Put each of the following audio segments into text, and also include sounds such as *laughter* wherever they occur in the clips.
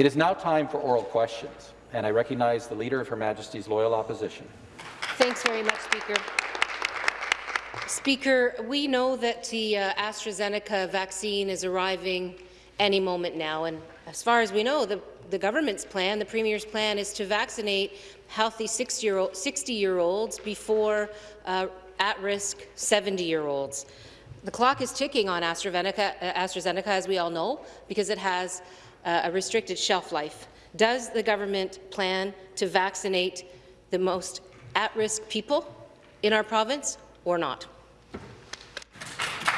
It is now time for oral questions, and I recognize the Leader of Her Majesty's Loyal Opposition. Thanks very much, Speaker. Speaker, we know that the uh, AstraZeneca vaccine is arriving any moment now, and as far as we know, the, the government's plan, the Premier's plan, is to vaccinate healthy 60-year-olds before uh, at-risk 70-year-olds. The clock is ticking on AstraZeneca, uh, AstraZeneca, as we all know, because it has uh, a restricted shelf life. Does the government plan to vaccinate the most at-risk people in our province or not?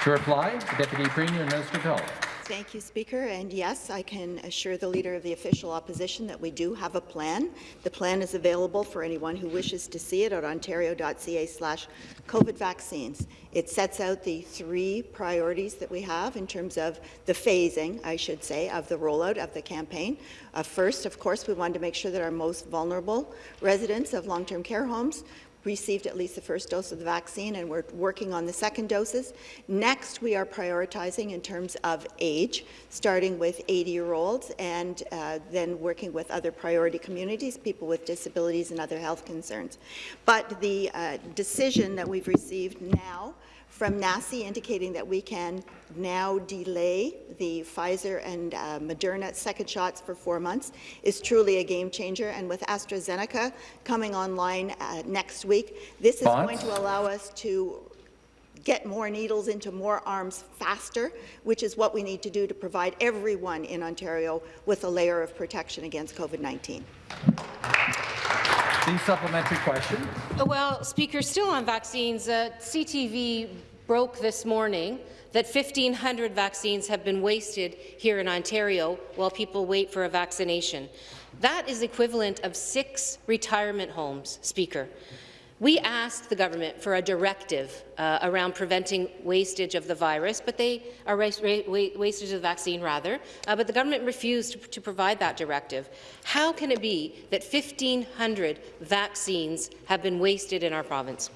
To reply, the Deputy Premier and Minister of Health. Thank you, Speaker. And yes, I can assure the Leader of the Official Opposition that we do have a plan. The plan is available for anyone who wishes to see it at ontario.ca slash COVID vaccines. It sets out the three priorities that we have in terms of the phasing, I should say, of the rollout of the campaign. Uh, first, of course, we wanted to make sure that our most vulnerable residents of long-term care homes received at least the first dose of the vaccine, and we're working on the second doses. Next, we are prioritizing in terms of age, starting with 80-year-olds and uh, then working with other priority communities, people with disabilities and other health concerns. But the uh, decision that we've received now from NACI indicating that we can now delay the Pfizer and uh, Moderna second shots for four months is truly a game changer. And with AstraZeneca coming online uh, next week, this is going to allow us to get more needles into more arms faster, which is what we need to do to provide everyone in Ontario with a layer of protection against COVID-19. The supplementary question. Well, Speaker, still on vaccines, uh, CTV broke this morning that 1,500 vaccines have been wasted here in Ontario while people wait for a vaccination. That is equivalent of six retirement homes, Speaker. We asked the government for a directive uh, around preventing wastage of the virus, but they are wastage of the vaccine rather, uh, but the government refused to, to provide that directive. How can it be that 1,500 vaccines have been wasted in our province?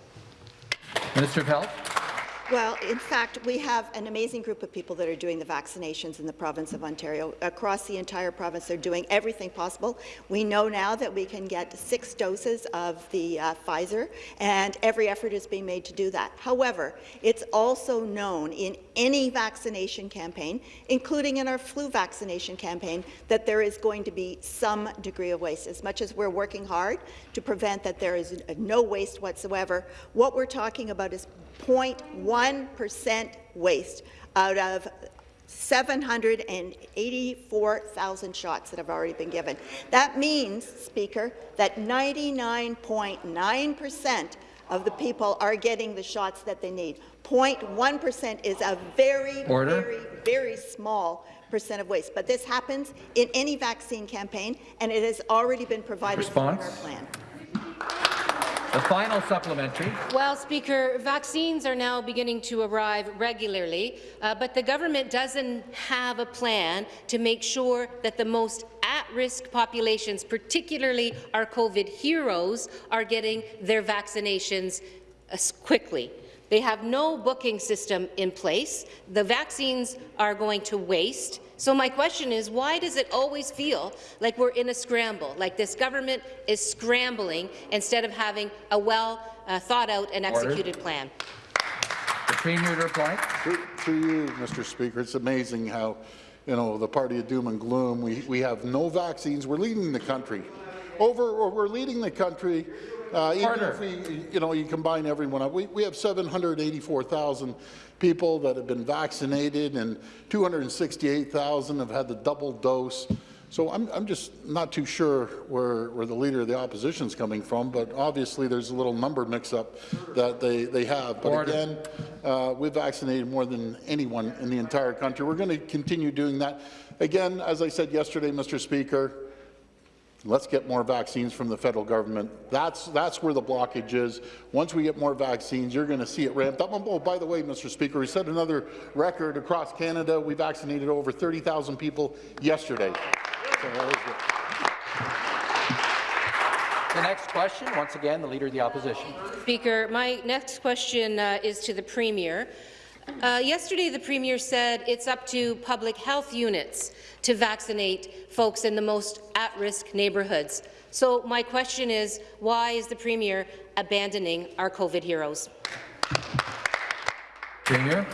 Minister of Health. Well, in fact, we have an amazing group of people that are doing the vaccinations in the province of Ontario. Across the entire province, they're doing everything possible. We know now that we can get six doses of the uh, Pfizer, and every effort is being made to do that. However, it's also known in any vaccination campaign, including in our flu vaccination campaign, that there is going to be some degree of waste. As much as we're working hard to prevent that there is no waste whatsoever, what we're talking about is 0.1% waste out of 784,000 shots that have already been given. That means, Speaker, that 99.9 percent of the people are getting the shots that they need. 0.1% is a very, Order. very, very small percent of waste. But this happens in any vaccine campaign, and it has already been provided Response? in our plan. The final supplementary. Well, Speaker, vaccines are now beginning to arrive regularly, uh, but the government doesn't have a plan to make sure that the most at-risk populations, particularly our COVID heroes, are getting their vaccinations uh, quickly. They have no booking system in place. The vaccines are going to waste. So my question is, why does it always feel like we're in a scramble, like this government is scrambling instead of having a well uh, thought out and executed Order. plan? The Premier to reply. To, to you, Mr. Speaker, it's amazing how, you know, the party of doom and gloom, we, we have no vaccines. We're leading the country. Over, we're leading the country uh, even if we, you know, you combine everyone up, we, we have 784,000 people that have been vaccinated and 268,000 have had the double dose. So I'm, I'm just not too sure where, where the Leader of the Opposition is coming from, but obviously there's a little number mix-up that they, they have. But Order. again, uh, we've vaccinated more than anyone in the entire country. We're going to continue doing that. Again, as I said yesterday, Mr. Speaker, Let's get more vaccines from the federal government. That's, that's where the blockage is. Once we get more vaccines, you're going to see it ramped up. Oh, by the way, Mr. Speaker, we set another record across Canada. We vaccinated over 30,000 people yesterday. So the next question, once again, the Leader of the Opposition. Speaker, my next question uh, is to the Premier. Uh, yesterday, the Premier said it's up to public health units to vaccinate folks in the most at-risk neighbourhoods. So my question is, why is the Premier abandoning our COVID heroes? Premier.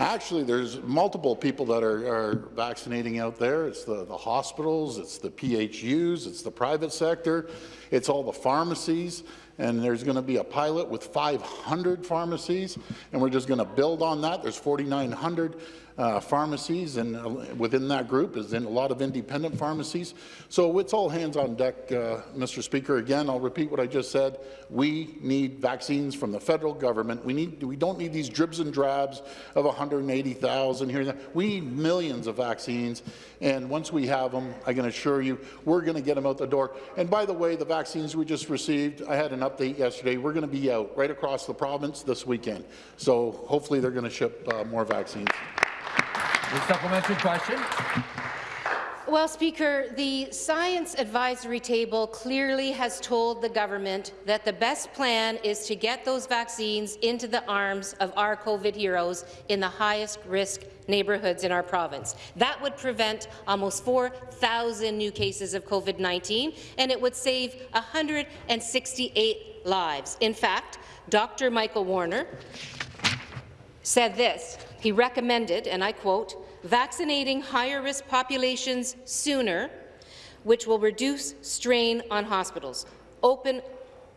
Actually, there's multiple people that are, are vaccinating out there. It's the, the hospitals, it's the PHUs, it's the private sector, it's all the pharmacies, and there's going to be a pilot with 500 pharmacies, and we're just going to build on that. There's 4,900 uh, pharmacies, and uh, within that group is in a lot of independent pharmacies. So it's all hands on deck, uh, Mr. Speaker. Again, I'll repeat what I just said. We need vaccines from the federal government. We need we don't need these dribs and drabs of 180,000 here. We need millions of vaccines, and once we have them, I can assure you, we're going to get them out the door. And by the way, the vaccines we just received, I had an update yesterday. We're going to be out right across the province this weekend. So hopefully they're going to ship uh, more vaccines. The supplementary question. Well, Speaker, the Science Advisory Table clearly has told the government that the best plan is to get those vaccines into the arms of our COVID heroes in the highest risk neighbourhoods in our province. That would prevent almost 4,000 new cases of COVID-19, and it would save 168 lives. In fact, Dr. Michael Warner said this. He recommended, and I quote, vaccinating higher-risk populations sooner, which will reduce strain on hospitals, open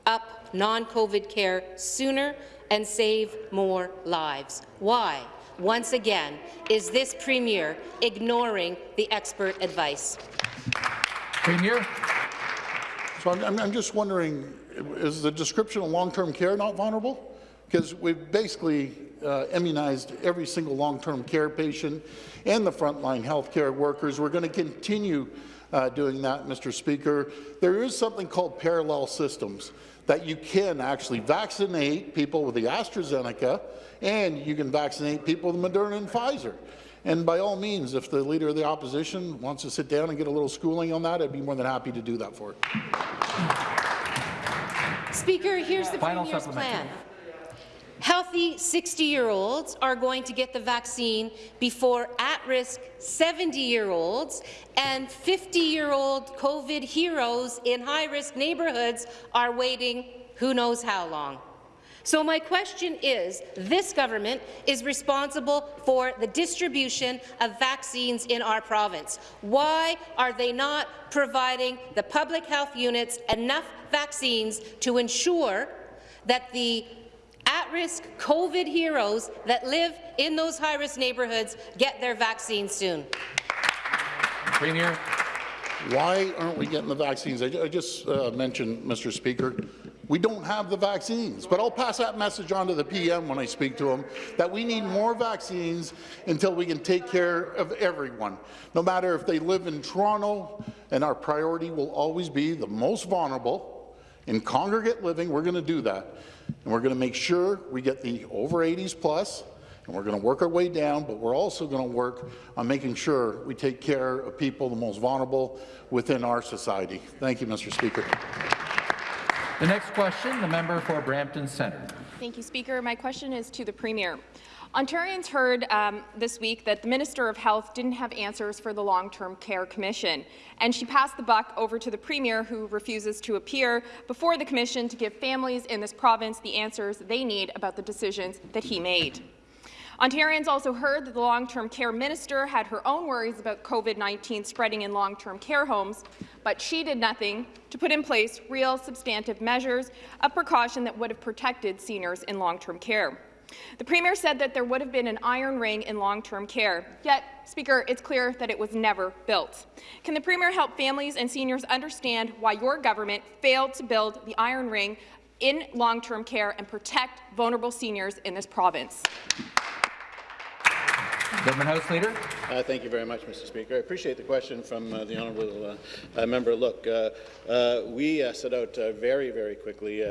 up non-COVID care sooner, and save more lives. Why, once again, is this Premier ignoring the expert advice? Premier. So I'm, I'm just wondering, is the description of long-term care not vulnerable? Because we've basically uh, immunized every single long-term care patient and the frontline healthcare workers. We're going to continue uh, doing that, Mr. Speaker. There is something called parallel systems that you can actually vaccinate people with the AstraZeneca and you can vaccinate people with Moderna and Pfizer. And by all means, if the Leader of the Opposition wants to sit down and get a little schooling on that, I'd be more than happy to do that for it. Speaker, here's the Final Premier's plan. Healthy 60-year-olds are going to get the vaccine before at-risk 70-year-olds and 50-year-old COVID heroes in high-risk neighbourhoods are waiting who knows how long. So my question is, this government is responsible for the distribution of vaccines in our province. Why are they not providing the public health units enough vaccines to ensure that the at-risk COVID heroes that live in those high-risk neighbourhoods get their vaccines soon. Premier. Why aren't we getting the vaccines? I, I just uh, mentioned, Mr. Speaker, we don't have the vaccines, but I'll pass that message on to the PM when I speak to him, that we need more vaccines until we can take care of everyone, no matter if they live in Toronto, and our priority will always be the most vulnerable. In congregate living, we're going to do that, and we're going to make sure we get the over 80s plus, and we're going to work our way down, but we're also going to work on making sure we take care of people the most vulnerable within our society. Thank you, Mr. Speaker. The next question, the member for Brampton Centre. Thank you, Speaker. My question is to the Premier. Ontarians heard um, this week that the Minister of Health didn't have answers for the Long-Term Care Commission, and she passed the buck over to the Premier, who refuses to appear before the Commission to give families in this province the answers they need about the decisions that he made. Ontarians also heard that the long-term care minister had her own worries about COVID-19 spreading in long-term care homes, but she did nothing to put in place real substantive measures of precaution that would have protected seniors in long-term care. The Premier said that there would have been an iron ring in long-term care, yet, Speaker, it's clear that it was never built. Can the Premier help families and seniors understand why your government failed to build the iron ring in long-term care and protect vulnerable seniors in this province? Government House Leader. Uh, thank you very much, Mr. Speaker. I appreciate the question from uh, the honourable uh, uh, member. Look, uh, uh, we set out very, very quickly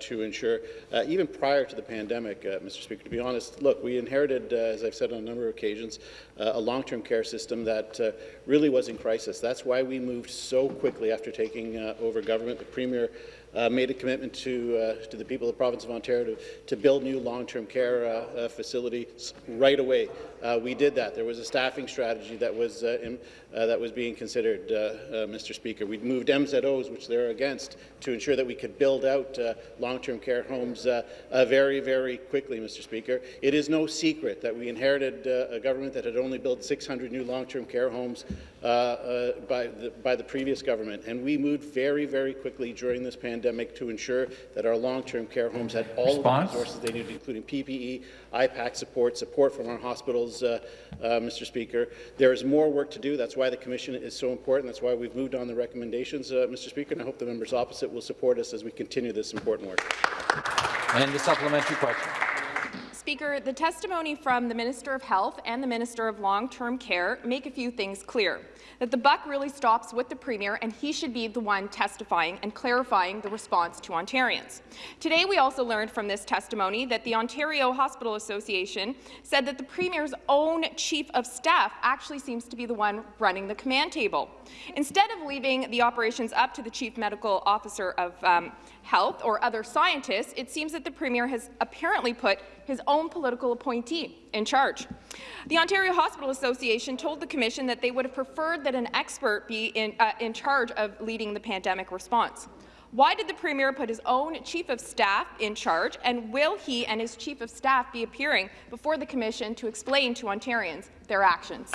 to ensure, even prior to the pandemic, Mr. Speaker, to be honest, look, we inherited, as I've said on a number of occasions, a long-term care system that really was in crisis. That's why we moved so quickly after taking over government. The Premier uh, made a commitment to, uh, to the people of the province of Ontario to, to build new long-term care uh facilities right away. Uh, we did that. There was a staffing strategy that was, uh, in, uh, that was being considered, uh, uh, Mr. Speaker. We moved MZOs, which they're against, to ensure that we could build out long-term care homes very, very quickly, Mr. Speaker. It is no secret that we inherited a government that had only built 600 new long-term care homes by, the, by the previous government, and we moved very, very quickly during this pandemic pandemic to ensure that our long-term care homes had all Response? of the resources they needed, including PPE, IPAC support, support from our hospitals, uh, uh, Mr. Speaker. There is more work to do. That's why the Commission is so important. That's why we've moved on the recommendations, uh, Mr. Speaker, and I hope the members opposite will support us as we continue this important work. And the supplementary question. Speaker, the testimony from the Minister of Health and the Minister of Long-Term Care make a few things clear that the buck really stops with the Premier and he should be the one testifying and clarifying the response to Ontarians. Today we also learned from this testimony that the Ontario Hospital Association said that the Premier's own Chief of Staff actually seems to be the one running the command table. Instead of leaving the operations up to the Chief Medical Officer of um, Health or other scientists, it seems that the Premier has apparently put his own political appointee in charge. The Ontario Hospital Association told the Commission that they would have preferred that an expert be in, uh, in charge of leading the pandemic response. Why did the Premier put his own Chief of Staff in charge, and will he and his Chief of Staff be appearing before the Commission to explain to Ontarians their actions?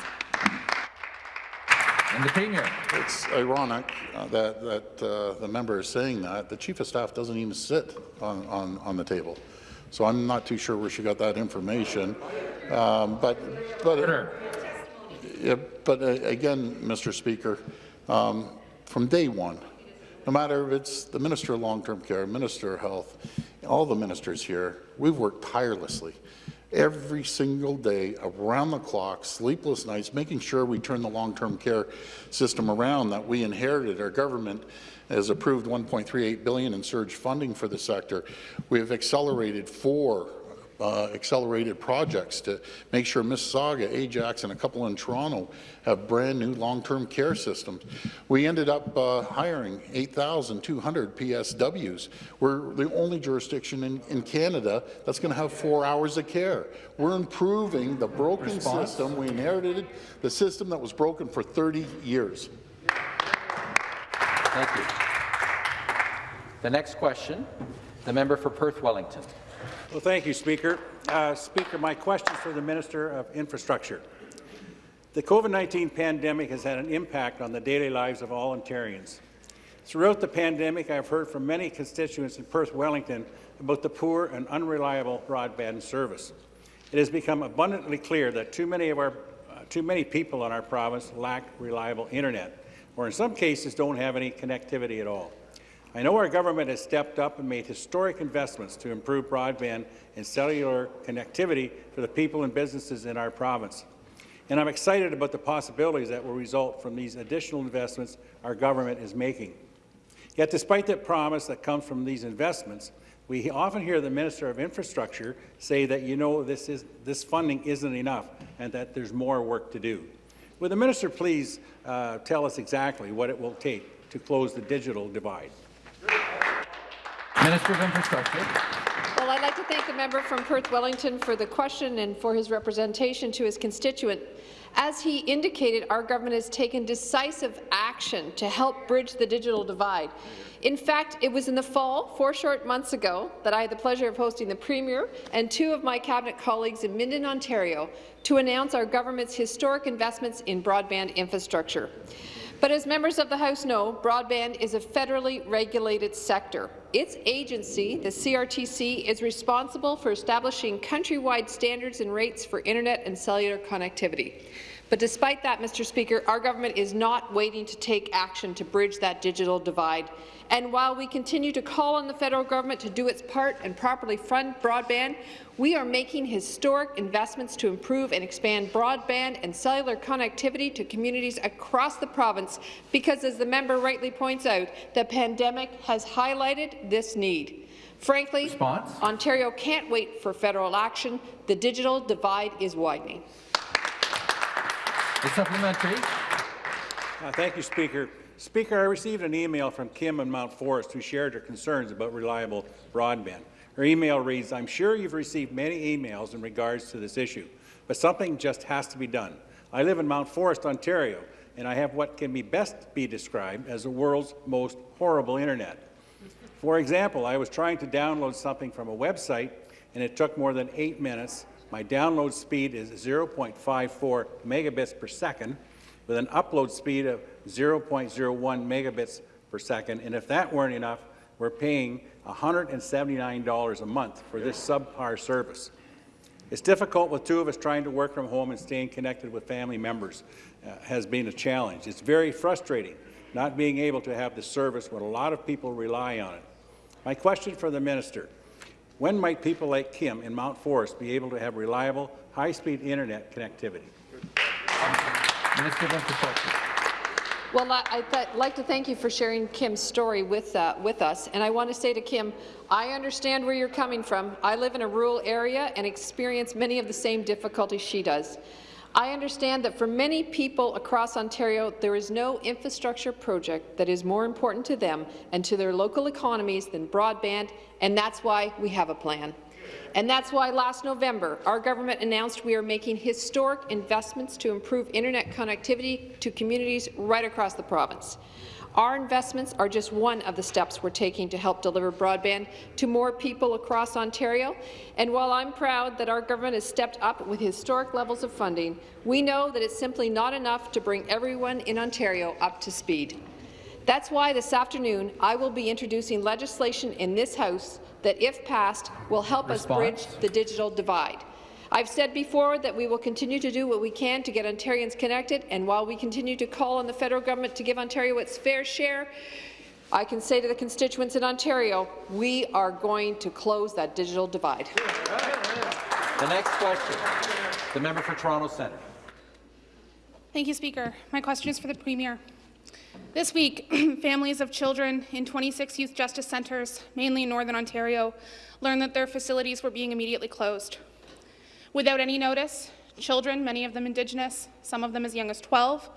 And the Premier. It's ironic uh, that, that uh, the member is saying that. The Chief of Staff doesn't even sit on, on, on the table. So I'm not too sure where she got that information. Um, but but, yeah, but uh, again, Mr. Speaker, um, from day one, no matter if it's the Minister of Long-Term Care, Minister of Health, all the ministers here, we've worked tirelessly every single day, around the clock, sleepless nights, making sure we turn the long-term care system around that we inherited. Our government has approved 1.38 billion in surge funding for the sector. We have accelerated four uh, accelerated projects to make sure Mississauga, Ajax, and a couple in Toronto have brand new long-term care systems. We ended up uh, hiring 8,200 PSWs. We're the only jurisdiction in, in Canada that's going to have four hours of care. We're improving the broken Response? system. We inherited the system that was broken for 30 years. Thank you. The next question, the member for Perth Wellington. Well, thank you, Speaker. Uh, Speaker, my question is for the Minister of Infrastructure. The COVID-19 pandemic has had an impact on the daily lives of all Ontarians. Throughout the pandemic, I have heard from many constituents in Perth Wellington about the poor and unreliable broadband service. It has become abundantly clear that too many of our uh, too many people in our province lack reliable internet or in some cases don't have any connectivity at all. I know our government has stepped up and made historic investments to improve broadband and cellular connectivity for the people and businesses in our province. And I'm excited about the possibilities that will result from these additional investments our government is making. Yet despite the promise that comes from these investments, we often hear the Minister of Infrastructure say that, you know, this, is, this funding isn't enough and that there's more work to do. Would the minister please uh, tell us exactly what it will take to close the digital divide? Minister of Infrastructure. Well, I'd like to thank the member from Perth Wellington for the question and for his representation to his constituent. As he indicated, our government has taken decisive action to help bridge the digital divide. In fact, it was in the fall, four short months ago, that I had the pleasure of hosting the Premier and two of my Cabinet colleagues in Minden, Ontario, to announce our government's historic investments in broadband infrastructure. But as members of the House know, broadband is a federally regulated sector. Its agency, the CRTC, is responsible for establishing countrywide standards and rates for internet and cellular connectivity. But despite that, Mr. Speaker, our government is not waiting to take action to bridge that digital divide. And while we continue to call on the federal government to do its part and properly fund broadband, we are making historic investments to improve and expand broadband and cellular connectivity to communities across the province because, as the member rightly points out, the pandemic has highlighted this need. Frankly, Response? Ontario can't wait for federal action. The digital divide is widening. The supplementary. Uh, Thank you, Speaker. Speaker, I received an email from Kim in Mount Forest who shared her concerns about reliable broadband. Her email reads, I'm sure you've received many emails in regards to this issue, but something just has to be done. I live in Mount Forest, Ontario, and I have what can be best be described as the world's most horrible internet. For example, I was trying to download something from a website, and it took more than eight minutes. My download speed is 0.54 megabits per second, with an upload speed of 0.01 megabits per second. And if that weren't enough, we're paying $179 a month for this subpar service. It's difficult with two of us trying to work from home and staying connected with family members uh, has been a challenge. It's very frustrating not being able to have the service when a lot of people rely on it. My question for the minister, when might people like Kim in Mount Forest be able to have reliable, high-speed internet connectivity? Minister of Infrastructure. Well, I- I'd like to thank you for sharing Kim's story with, uh, with us. And I want to say to Kim, I understand where you're coming from. I live in a rural area and experience many of the same difficulties she does. I understand that for many people across Ontario, there is no infrastructure project that is more important to them and to their local economies than broadband, and that's why we have a plan. And that's why last November, our government announced we are making historic investments to improve internet connectivity to communities right across the province. Our investments are just one of the steps we're taking to help deliver broadband to more people across Ontario. And while I'm proud that our government has stepped up with historic levels of funding, we know that it's simply not enough to bring everyone in Ontario up to speed. That's why this afternoon I will be introducing legislation in this House that, if passed, will help us bridge the digital divide. I've said before that we will continue to do what we can to get Ontarians connected, and while we continue to call on the federal government to give Ontario its fair share, I can say to the constituents in Ontario, we are going to close that digital divide. The next question. The member for Toronto Centre. Thank you, Speaker. My question is for the Premier. This week, *clears throat* families of children in 26 youth justice centres, mainly in Northern Ontario, learned that their facilities were being immediately closed. Without any notice, children, many of them Indigenous, some of them as young as 12,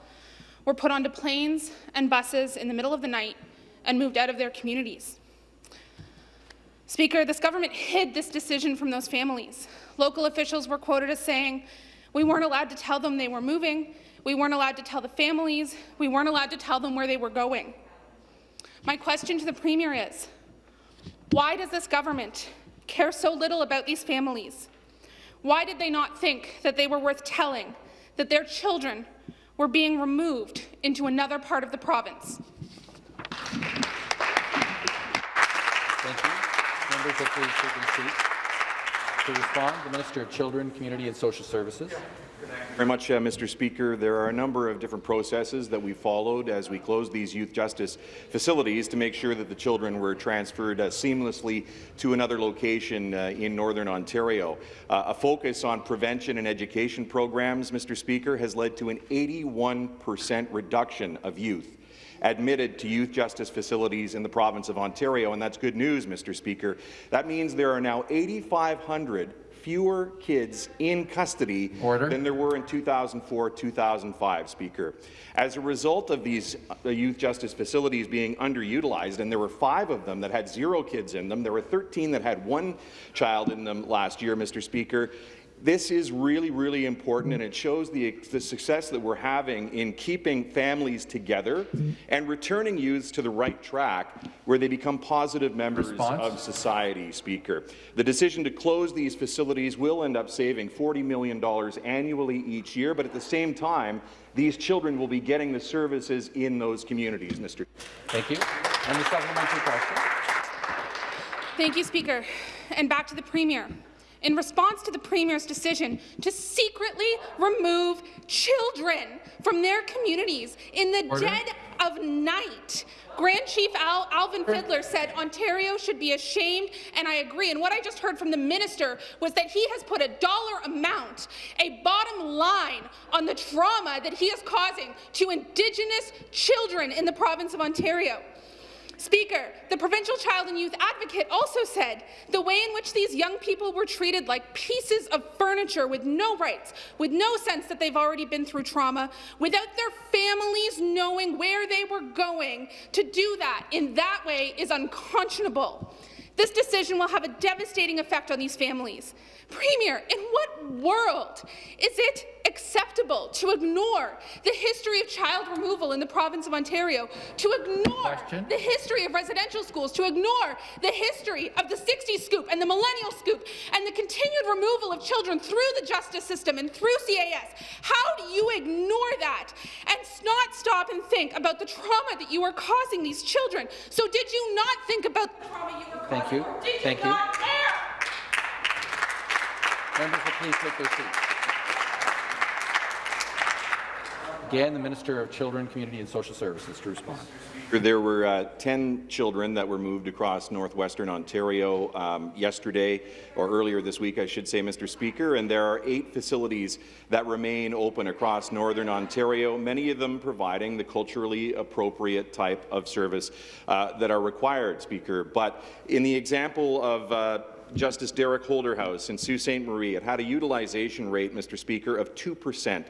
were put onto planes and buses in the middle of the night and moved out of their communities. Speaker, this government hid this decision from those families. Local officials were quoted as saying, we weren't allowed to tell them they were moving, we weren't allowed to tell the families, we weren't allowed to tell them where they were going. My question to the Premier is, why does this government care so little about these families? Why did they not think that they were worth telling, that their children were being removed into another part of the province? Thank you. Members, please take their seats. To respond, the Minister of Children, Community and Social Services. Very much, uh, Mr. Speaker. There are a number of different processes that we followed as we closed these youth justice facilities to make sure that the children were transferred uh, seamlessly to another location uh, in Northern Ontario. Uh, a focus on prevention and education programs, Mr. Speaker, has led to an 81 percent reduction of youth admitted to youth justice facilities in the province of Ontario, and that's good news, Mr. Speaker. That means there are now 8,500 fewer kids in custody Order. than there were in 2004-2005, Speaker. As a result of these uh, youth justice facilities being underutilized, and there were five of them that had zero kids in them, there were 13 that had one child in them last year, Mr. Speaker, this is really, really important, and it shows the, the success that we're having in keeping families together and returning youths to the right track where they become positive members Response? of society, Speaker. The decision to close these facilities will end up saving $40 million annually each year, but at the same time, these children will be getting the services in those communities, Mr. Thank you. And the supplementary question. Thank you, Speaker. And back to the Premier. In response to the Premier's decision to secretly remove children from their communities in the Order. dead of night. Grand Chief Al Alvin Fiddler said Ontario should be ashamed, and I agree. And what I just heard from the minister was that he has put a dollar amount, a bottom line, on the trauma that he is causing to Indigenous children in the province of Ontario. Speaker, the provincial child and youth advocate also said the way in which these young people were treated like pieces of furniture with no rights, with no sense that they've already been through trauma, without their families knowing where they were going, to do that in that way is unconscionable. This decision will have a devastating effect on these families. Premier, in what world is it acceptable to ignore the history of child removal in the province of Ontario, to ignore Question. the history of residential schools, to ignore the history of the 60s scoop and the millennial scoop, and the continued removal of children through the justice system and through CAS? How do you ignore that and not stop and think about the trauma that you are causing these children? So did you not think about the trauma you were causing? Thank you. Did Thank you you. not care? Members please take their seats. Again, the Minister of Children, Community and Social Services to respond. There were uh, 10 children that were moved across northwestern Ontario um, yesterday, or earlier this week, I should say, Mr. Speaker, and there are eight facilities that remain open across northern Ontario, many of them providing the culturally appropriate type of service uh, that are required, Speaker. But in the example of uh, Justice Derek Holderhouse in Sault Ste. Marie, it had a utilization rate, Mr. Speaker, of 2 percent.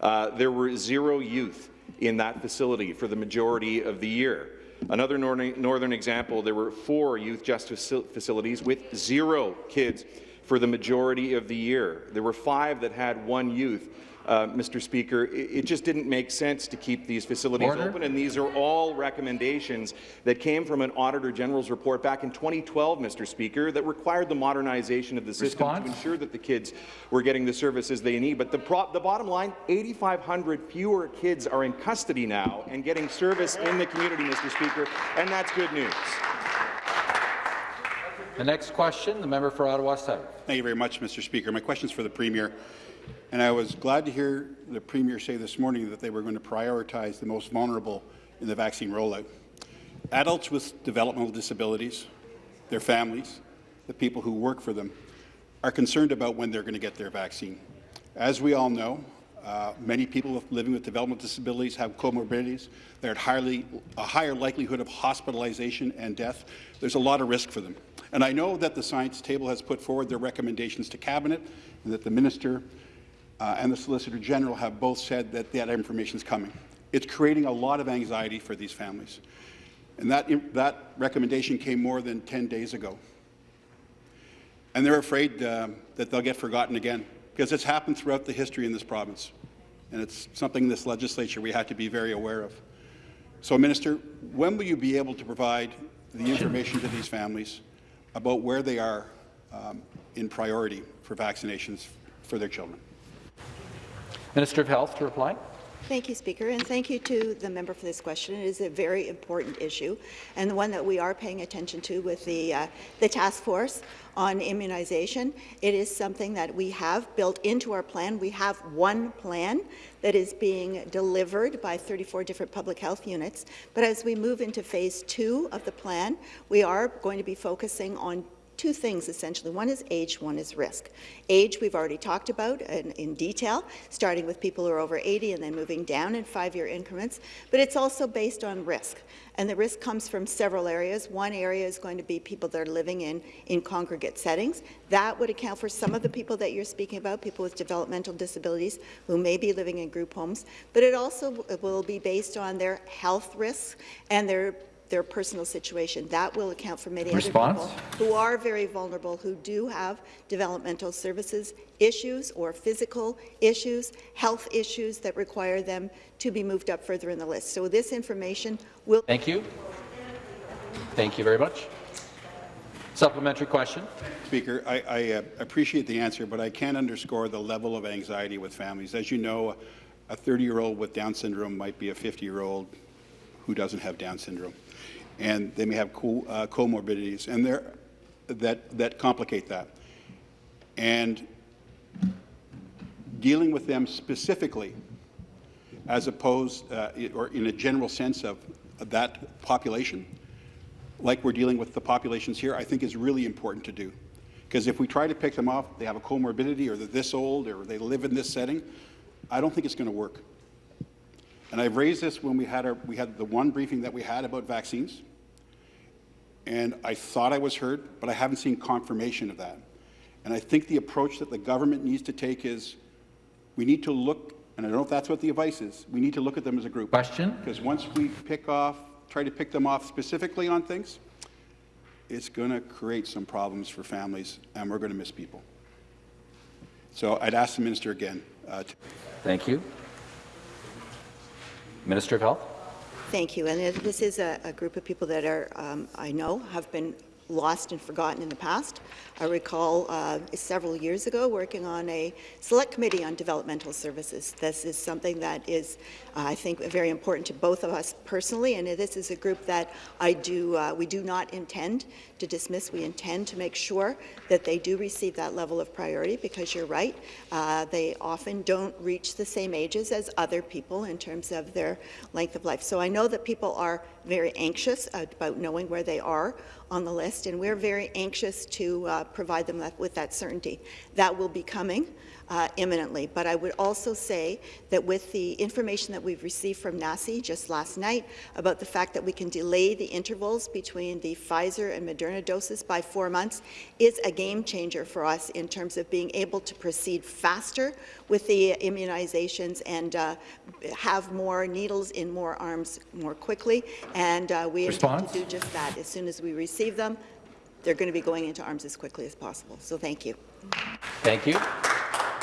Uh, there were zero youth in that facility for the majority of the year. Another northern, northern example, there were four youth justice facilities with zero kids for the majority of the year. There were five that had one youth. Uh, Mr. Speaker, it, it just didn't make sense to keep these facilities Order. open, and these are all recommendations that came from an Auditor General's report back in 2012, Mr. Speaker, that required the modernization of the system Response? to ensure that the kids were getting the services they need. But the, pro the bottom line, 8,500 fewer kids are in custody now and getting service in the community, Mr. Speaker, and that's good news. The next question, the member for Ottawa South. Thank you very much, Mr. Speaker. My question is for the Premier. And I was glad to hear the Premier say this morning that they were going to prioritize the most vulnerable in the vaccine rollout. Adults with developmental disabilities, their families, the people who work for them, are concerned about when they're going to get their vaccine. As we all know, uh, many people living with developmental disabilities have comorbidities. They're at highly, a higher likelihood of hospitalization and death. There's a lot of risk for them. And I know that the Science Table has put forward their recommendations to Cabinet and that the Minister uh, and the Solicitor General have both said that that information is coming. It's creating a lot of anxiety for these families. And that, that recommendation came more than 10 days ago. And they're afraid um, that they'll get forgotten again, because it's happened throughout the history in this province. And it's something in this legislature we have to be very aware of. So, Minister, when will you be able to provide the information to these families about where they are um, in priority for vaccinations for their children? Minister of Health to reply. Thank you, Speaker, and thank you to the member for this question. It is a very important issue, and the one that we are paying attention to with the, uh, the task force on immunization. It is something that we have built into our plan. We have one plan that is being delivered by 34 different public health units, but as we move into phase two of the plan, we are going to be focusing on two things essentially. One is age, one is risk. Age we've already talked about in, in, detail, starting with people who are over 80 and then moving down in five-year increments, but it's also based on risk. And the risk comes from several areas. One area is going to be people that are living in, in congregate settings. That would account for some of the people that you're speaking about, people with developmental disabilities who may be living in group homes, but it also will be based on their health risks and their their personal situation. That will account for many Response? other people who are very vulnerable, who do have developmental services issues or physical issues, health issues that require them to be moved up further in the list. So this information will... Thank you. Thank you very much. Supplementary question. Speaker, I, I uh, appreciate the answer, but I can't underscore the level of anxiety with families. As you know, a 30-year-old with Down syndrome might be a 50-year-old who doesn't have Down syndrome and they may have co uh, comorbidities and that, that complicate that. and dealing with them specifically as opposed, uh, or in a general sense of that population, like we're dealing with the populations here, I think is really important to do. Because if we try to pick them off, they have a comorbidity, or they're this old, or they live in this setting, I don't think it's going to work. And I've raised this when we had, our, we had the one briefing that we had about vaccines, and I thought I was heard, but I haven't seen confirmation of that. And I think the approach that the government needs to take is we need to look, and I don't know if that's what the advice is, we need to look at them as a group. Question? Because once we pick off, try to pick them off specifically on things, it's going to create some problems for families, and we're going to miss people. So I'd ask the minister again. Uh, Thank you. Minister of Health. Thank you. And this is a, a group of people that are, um, I know, have been lost and forgotten in the past. I recall uh, several years ago working on a select committee on developmental services. This is something that is, uh, I think, very important to both of us personally, and this is a group that I do, uh, we do not intend to dismiss. We intend to make sure that they do receive that level of priority because you're right, uh, they often don't reach the same ages as other people in terms of their length of life. So I know that people are very anxious about knowing where they are on the list, and we're very anxious to uh, provide them with that certainty. That will be coming uh, imminently. But I would also say that with the information that we've received from NACI just last night about the fact that we can delay the intervals between the Pfizer and Moderna doses by four months is a game changer for us in terms of being able to proceed faster with the immunizations and uh, have more needles in more arms more quickly. And uh, we intend to do just that. As soon as we receive them, they're going to be going into arms as quickly as possible. So thank you. Thank you.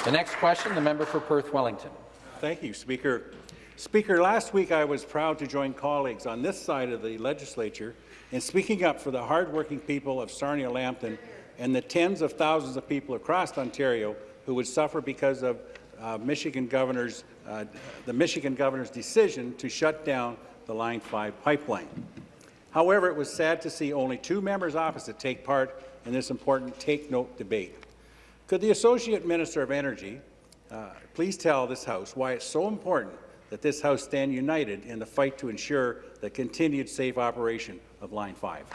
The next question, the member for Perth Wellington. Thank you, Speaker. Speaker, last week I was proud to join colleagues on this side of the legislature in speaking up for the hardworking people of Sarnia-Lambton and the tens of thousands of people across Ontario who would suffer because of uh, Michigan governor's, uh, the Michigan governor's decision to shut down the Line 5 pipeline. However, it was sad to see only two members opposite take part in this important take-note debate. Could the Associate Minister of Energy uh, please tell this House why it's so important that this House stand united in the fight to ensure the continued safe operation of Line 5?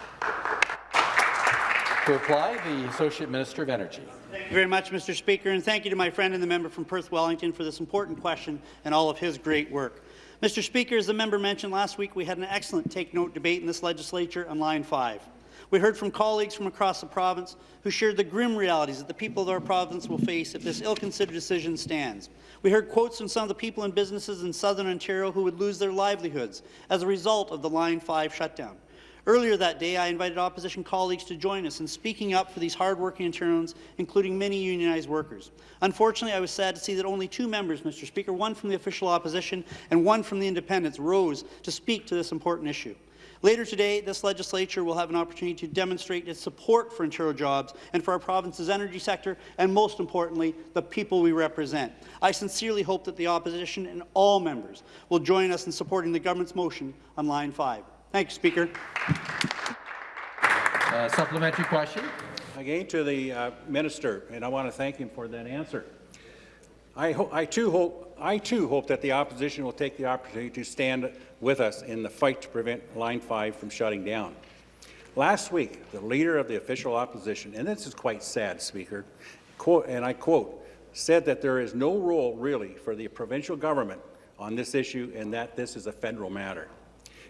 To reply, the Associate Minister of Energy. Thank you very much, Mr. Speaker, and thank you to my friend and the member from Perth Wellington for this important question and all of his great work. Mr. Speaker, as the member mentioned last week, we had an excellent take-note debate in this legislature on Line 5. We heard from colleagues from across the province who shared the grim realities that the people of our province will face if this ill-considered decision stands. We heard quotes from some of the people and businesses in southern Ontario who would lose their livelihoods as a result of the Line 5 shutdown. Earlier that day, I invited opposition colleagues to join us in speaking up for these hardworking Ontarians, including many unionized workers. Unfortunately, I was sad to see that only two members, Mr. Speaker, one from the official opposition and one from the independents, rose to speak to this important issue. Later today, this legislature will have an opportunity to demonstrate its support for Ontario jobs and for our province's energy sector, and most importantly, the people we represent. I sincerely hope that the opposition and all members will join us in supporting the government's motion on Line 5. Thank you, Speaker. Uh, supplementary question. Again to the uh, minister, and I want to thank him for that answer. I, I, too hope, I too hope that the opposition will take the opportunity to stand with us in the fight to prevent Line 5 from shutting down. Last week, the leader of the official opposition, and this is quite sad, Speaker, quote, and I quote, said that there is no role really for the provincial government on this issue and that this is a federal matter.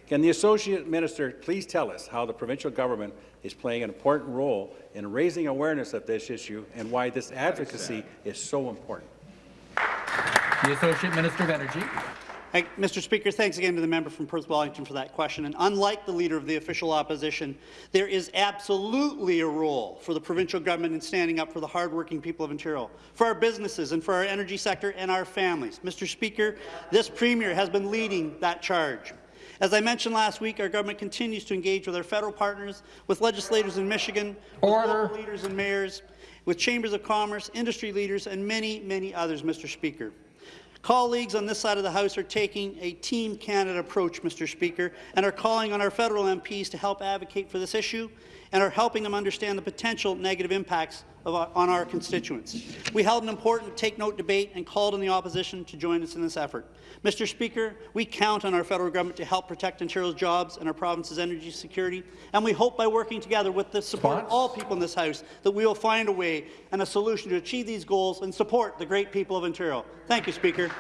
Can the Associate Minister please tell us how the provincial government is playing an important role in raising awareness of this issue and why this advocacy is so important? The Associate Minister of Energy. Hey, Mr. Speaker, thanks again to the member from Perth Wellington for that question. And unlike the leader of the official opposition, there is absolutely a role for the provincial government in standing up for the hardworking people of Ontario, for our businesses and for our energy sector and our families. Mr. Speaker, this Premier has been leading that charge. As I mentioned last week, our government continues to engage with our federal partners, with legislators in Michigan, Order. with local leaders and mayors, with chambers of commerce, industry leaders, and many, many others, Mr. Speaker. Colleagues on this side of the House are taking a Team Canada approach, Mr. Speaker, and are calling on our federal MPs to help advocate for this issue and are helping them understand the potential negative impacts of our, on our constituents. We held an important take-note debate and called on the opposition to join us in this effort. Mr. Speaker, we count on our federal government to help protect Ontario's jobs and our province's energy security, and we hope by working together with the support of all people in this House that we will find a way and a solution to achieve these goals and support the great people of Ontario. Thank you, Speaker.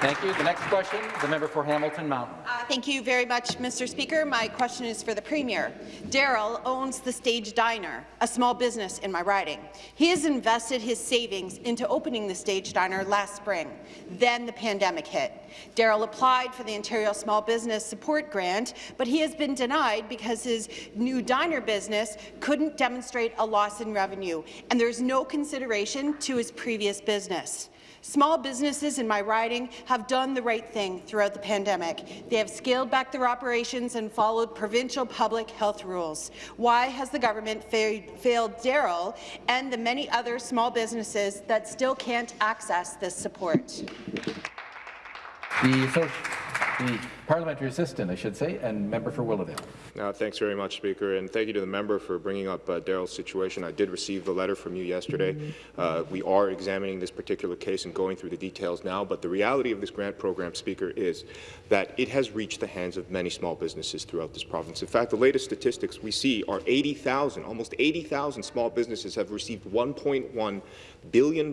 Thank you. The next question, the member for Hamilton Mountain. Uh, thank you very much, Mr. Speaker. My question is for the Premier. Daryl owns the Stage Diner, a small business in my riding. He has invested his savings into opening the Stage Diner last spring. Then the pandemic hit. Daryl applied for the Ontario Small Business Support Grant, but he has been denied because his new diner business couldn't demonstrate a loss in revenue, and there's no consideration to his previous business. Small businesses in my riding have done the right thing throughout the pandemic. They have scaled back their operations and followed provincial public health rules. Why has the government fa failed Daryl and the many other small businesses that still can't access this support? The, the parliamentary assistant, I should say, and member for Willowdale. Uh, thanks very much, Speaker, and thank you to the member for bringing up uh, Daryl's situation. I did receive the letter from you yesterday. Uh, we are examining this particular case and going through the details now, but the reality of this grant program, Speaker, is that it has reached the hands of many small businesses throughout this province. In fact, the latest statistics we see are 80,000, almost 80,000 small businesses have received $1.1 billion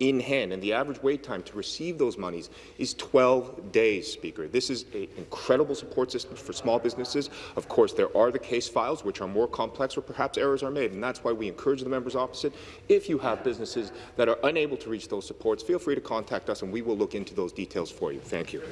in hand, and the average wait time to receive those monies is 12 days, Speaker. This is an incredible support system for small businesses. Of course, there are the case files, which are more complex where perhaps errors are made, and that's why we encourage the members opposite. If you have businesses that are unable to reach those supports, feel free to contact us, and we will look into those details for you. Thank you.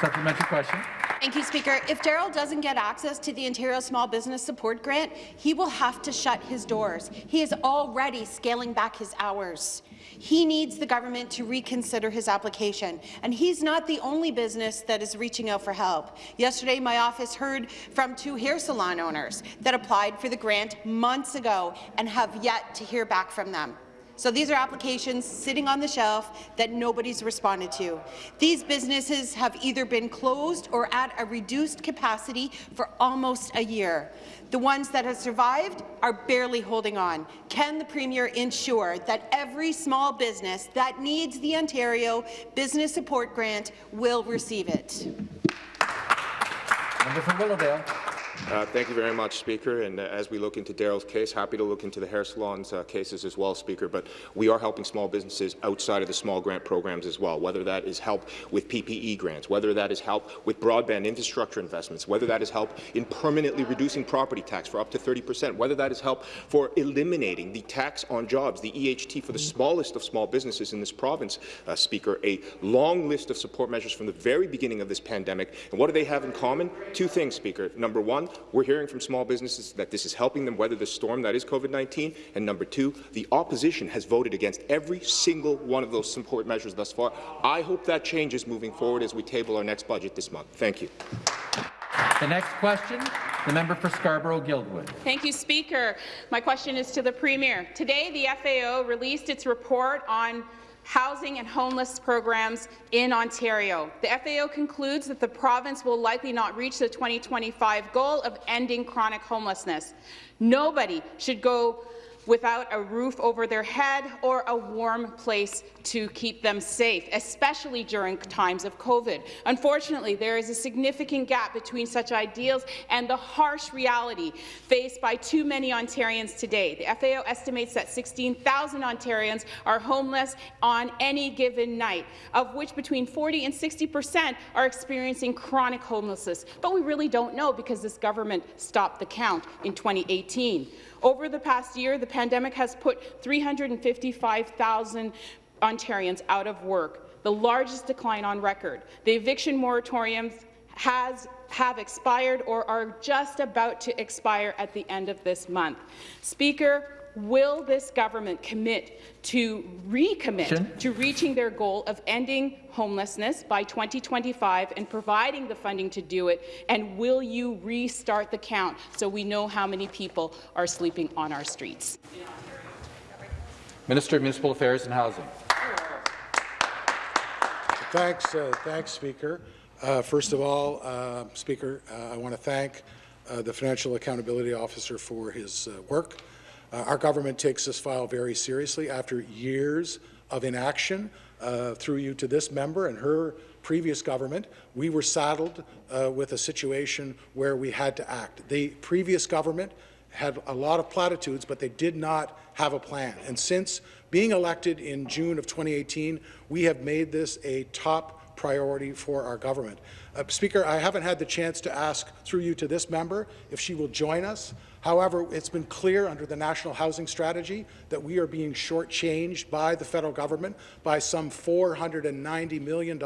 Supplementary question. Thank you, Speaker. If Daryl doesn't get access to the Ontario Small Business Support Grant, he will have to shut his doors. He is already scaling back his hours. He needs the government to reconsider his application, and he's not the only business that is reaching out for help. Yesterday, my office heard from two hair salon owners that applied for the grant months ago and have yet to hear back from them. So these are applications sitting on the shelf that nobody's responded to. These businesses have either been closed or at a reduced capacity for almost a year. The ones that have survived are barely holding on. Can the Premier ensure that every small business that needs the Ontario Business Support Grant will receive it? Member for Willowdale. Uh, thank you very much, Speaker. And uh, as we look into Daryl's case, happy to look into the hair salons uh, cases as well, Speaker. But we are helping small businesses outside of the small grant programs as well, whether that is help with PPE grants, whether that is help with broadband infrastructure investments, whether that is help in permanently reducing property tax for up to 30 percent, whether that is help for eliminating the tax on jobs, the EHT for the smallest of small businesses in this province, uh, Speaker. A long list of support measures from the very beginning of this pandemic. And what do they have in common? Two things, Speaker. Number one, we're hearing from small businesses that this is helping them weather the storm that is COVID-19. And number two, the opposition has voted against every single one of those support measures thus far. I hope that changes moving forward as we table our next budget this month. Thank you. The next question, the member for Scarborough-Guildwood. Thank you, Speaker. My question is to the Premier. Today, the FAO released its report on housing and homeless programs in Ontario. The FAO concludes that the province will likely not reach the 2025 goal of ending chronic homelessness. Nobody should go without a roof over their head or a warm place to keep them safe, especially during times of COVID. Unfortunately, there is a significant gap between such ideals and the harsh reality faced by too many Ontarians today. The FAO estimates that 16,000 Ontarians are homeless on any given night, of which between 40 and 60 percent are experiencing chronic homelessness. But we really don't know because this government stopped the count in 2018. Over the past year, the pandemic has put 355,000 Ontarians out of work, the largest decline on record. The eviction moratoriums has have expired or are just about to expire at the end of this month. Speaker, will this government commit to recommit to reaching their goal of ending homelessness by 2025 and providing the funding to do it? And will you restart the count so we know how many people are sleeping on our streets? Minister of Municipal Affairs and Housing. Thanks, uh, thanks, Speaker. Uh, first of all, uh, Speaker, uh, I want to thank uh, the Financial Accountability Officer for his uh, work. Uh, our government takes this file very seriously after years of inaction uh, through you to this member and her previous government, we were saddled uh, with a situation where we had to act. The previous government had a lot of platitudes, but they did not have a plan. And since being elected in June of 2018, we have made this a top priority for our government. Uh, Speaker, I haven't had the chance to ask through you to this member if she will join us. However, it's been clear under the National Housing Strategy that we are being shortchanged by the federal government by some $490 million.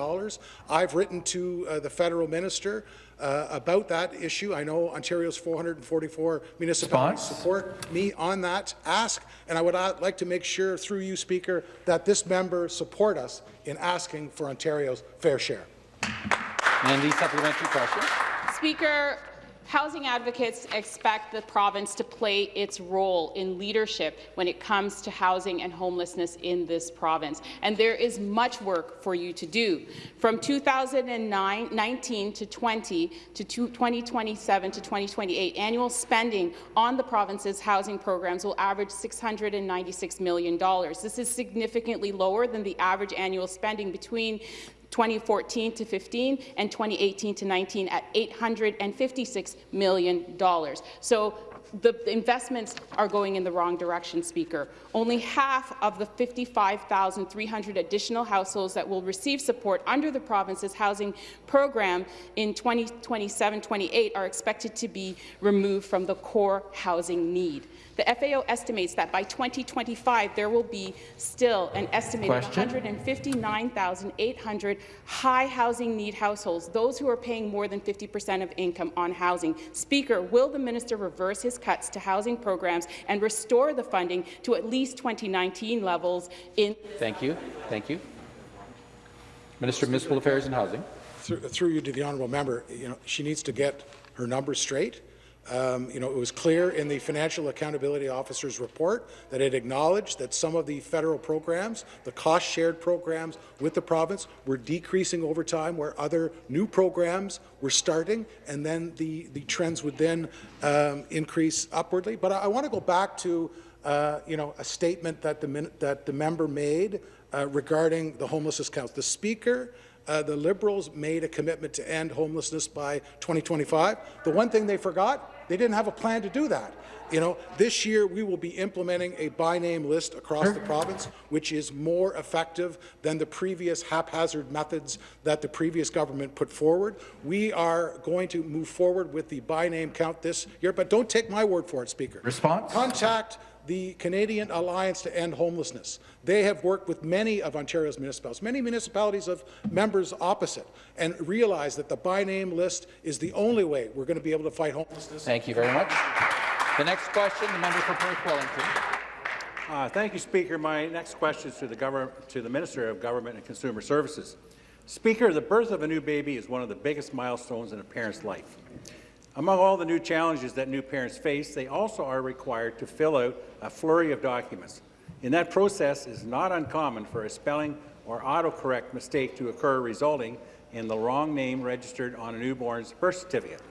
I've written to uh, the federal minister uh, about that issue. I know Ontario's 444 municipalities Response? support me on that ask, and I would uh, like to make sure, through you, Speaker, that this member support us in asking for Ontario's fair share. And the supplementary question. Speaker, housing advocates expect the province to play its role in leadership when it comes to housing and homelessness in this province. And there is much work for you to do. From 2019 to 20 to 2027 to 2028, annual spending on the province's housing programs will average $696 million. This is significantly lower than the average annual spending between 2014 to 15 and 2018 to 19 at $856 million. So the investments are going in the wrong direction, Speaker. Only half of the 55,300 additional households that will receive support under the province's housing program in 2027-28 are expected to be removed from the core housing need. The FAO estimates that by 2025, there will be still an estimated 159,800 high housing need households, those who are paying more than 50% of income on housing. Speaker, will the minister reverse his cuts to housing programs and restore the funding to at least 2019 levels in Thank you. Thank you. Minister of Municipal Affairs and Housing. Through, through you to the honourable member, you know, she needs to get her numbers straight. Um, you know, it was clear in the Financial Accountability Officer's report that it acknowledged that some of the federal programs, the cost-shared programs with the province, were decreasing over time, where other new programs were starting, and then the, the trends would then um, increase upwardly. But I, I want to go back to, uh, you know, a statement that the, that the member made uh, regarding the homelessness count. The Speaker uh, the Liberals made a commitment to end homelessness by 2025. The one thing they forgot, they didn't have a plan to do that. You know, this year we will be implementing a by-name list across the province, which is more effective than the previous haphazard methods that the previous government put forward. We are going to move forward with the by-name count this year, but don't take my word for it, Speaker. Response? Contact the Canadian Alliance to End Homelessness. They have worked with many of Ontario's municipalities, many municipalities of members opposite, and realize that the by-name list is the only way we're going to be able to fight homelessness. Thank you very much. The next question, the member for Perth Wellington. Uh, thank you, Speaker. My next question is to the, to the Minister of Government and Consumer Services. Speaker, the birth of a new baby is one of the biggest milestones in a parent's life. Among all the new challenges that new parents face, they also are required to fill out a flurry of documents. In that process, it is not uncommon for a spelling or autocorrect mistake to occur, resulting in the wrong name registered on a newborn's birth certificate.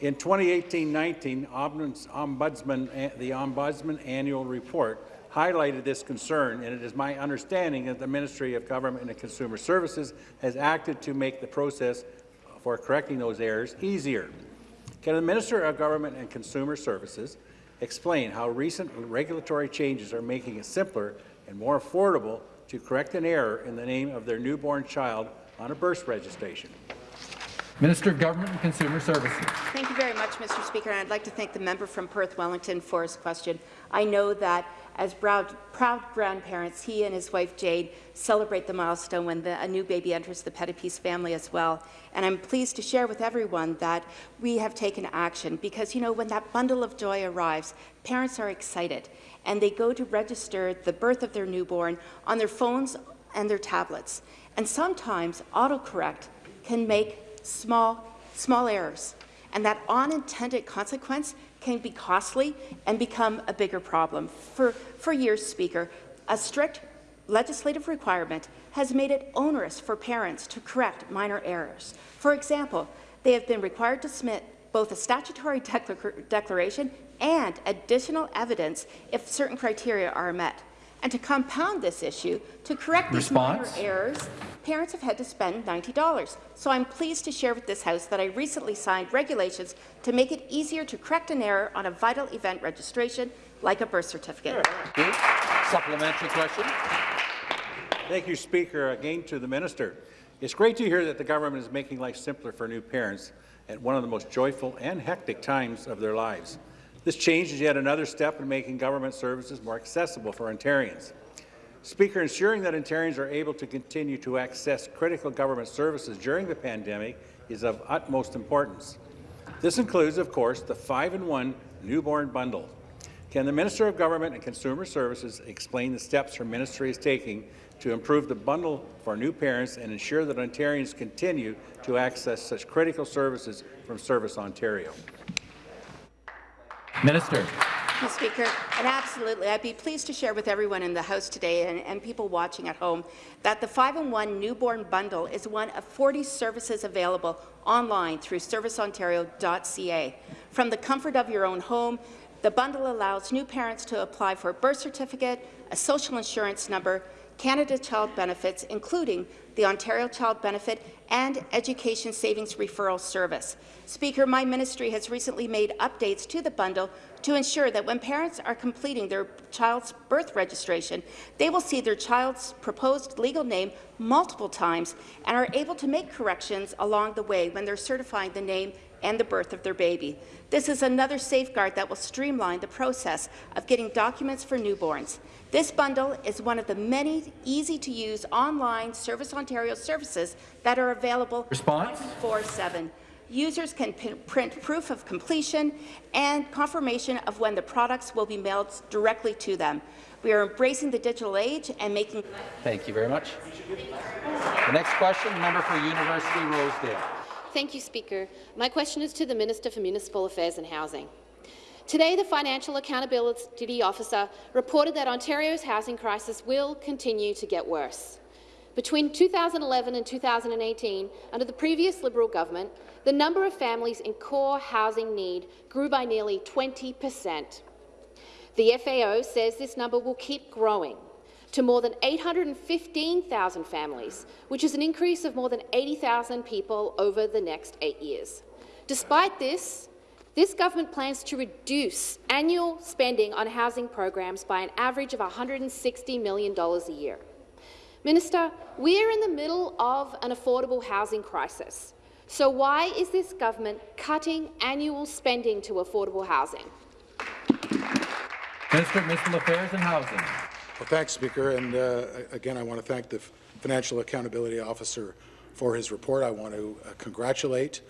In 2018-19, Ombudsman, eh, the Ombudsman Annual Report highlighted this concern, and it is my understanding that the Ministry of Government and Consumer Services has acted to make the process for correcting those errors easier. Can the Minister of Government and Consumer Services explain how recent regulatory changes are making it simpler and more affordable to correct an error in the name of their newborn child on a birth registration? Minister of Government and Consumer Services. Thank you very much, Mr. Speaker. And I'd like to thank the member from Perth Wellington for his question. I know that as proud, proud grandparents, he and his wife Jade celebrate the milestone when the, a new baby enters the Pettapiece family as well. And I'm pleased to share with everyone that we have taken action because, you know, when that bundle of joy arrives, parents are excited and they go to register the birth of their newborn on their phones and their tablets. And sometimes autocorrect can make small, small errors. And that unintended consequence can be costly and become a bigger problem. For, for years, Speaker, a strict legislative requirement has made it onerous for parents to correct minor errors. For example, they have been required to submit both a statutory declar declaration and additional evidence if certain criteria are met. And to compound this issue, to correct these minor errors, parents have had to spend $90. So I'm pleased to share with this House that I recently signed regulations to make it easier to correct an error on a vital event registration, like a birth certificate. Supplementary question. Thank you, Speaker. Again to the minister. It's great to hear that the government is making life simpler for new parents at one of the most joyful and hectic times of their lives. This change is yet another step in making government services more accessible for Ontarians. Speaker, ensuring that Ontarians are able to continue to access critical government services during the pandemic is of utmost importance. This includes, of course, the 5-in-1 newborn bundle. Can the Minister of Government and Consumer Services explain the steps her ministry is taking to improve the bundle for new parents and ensure that Ontarians continue to access such critical services from Service Ontario? Minister. Mr. Speaker, and absolutely, I'd be pleased to share with everyone in the House today and, and people watching at home that the 5-in-1 Newborn Bundle is one of 40 services available online through serviceontario.ca. From the comfort of your own home, the bundle allows new parents to apply for a birth certificate, a social insurance number, Canada Child Benefits, including the Ontario Child Benefit and Education Savings Referral Service. Speaker, my ministry has recently made updates to the bundle to ensure that when parents are completing their child's birth registration, they will see their child's proposed legal name multiple times and are able to make corrections along the way when they're certifying the name and the birth of their baby. This is another safeguard that will streamline the process of getting documents for newborns. This bundle is one of the many easy-to-use online Service Ontario services that are available 24-7. Users can print proof of completion and confirmation of when the products will be mailed directly to them. We are embracing the digital age and making— Thank you very much. The next question, member for University Rosedale. Thank you, Speaker. My question is to the Minister for Municipal Affairs and Housing. Today, the Financial Accountability Officer reported that Ontario's housing crisis will continue to get worse. Between 2011 and 2018, under the previous Liberal government, the number of families in core housing need grew by nearly 20 per cent. The FAO says this number will keep growing to more than 815,000 families, which is an increase of more than 80,000 people over the next eight years. Despite this, this government plans to reduce annual spending on housing programs by an average of $160 million a year. Minister, we are in the middle of an affordable housing crisis. So why is this government cutting annual spending to affordable housing? Minister of Affairs and Housing. Well, thanks, Speaker. And uh, again, I want to thank the Financial Accountability Officer for his report. I want to uh, congratulate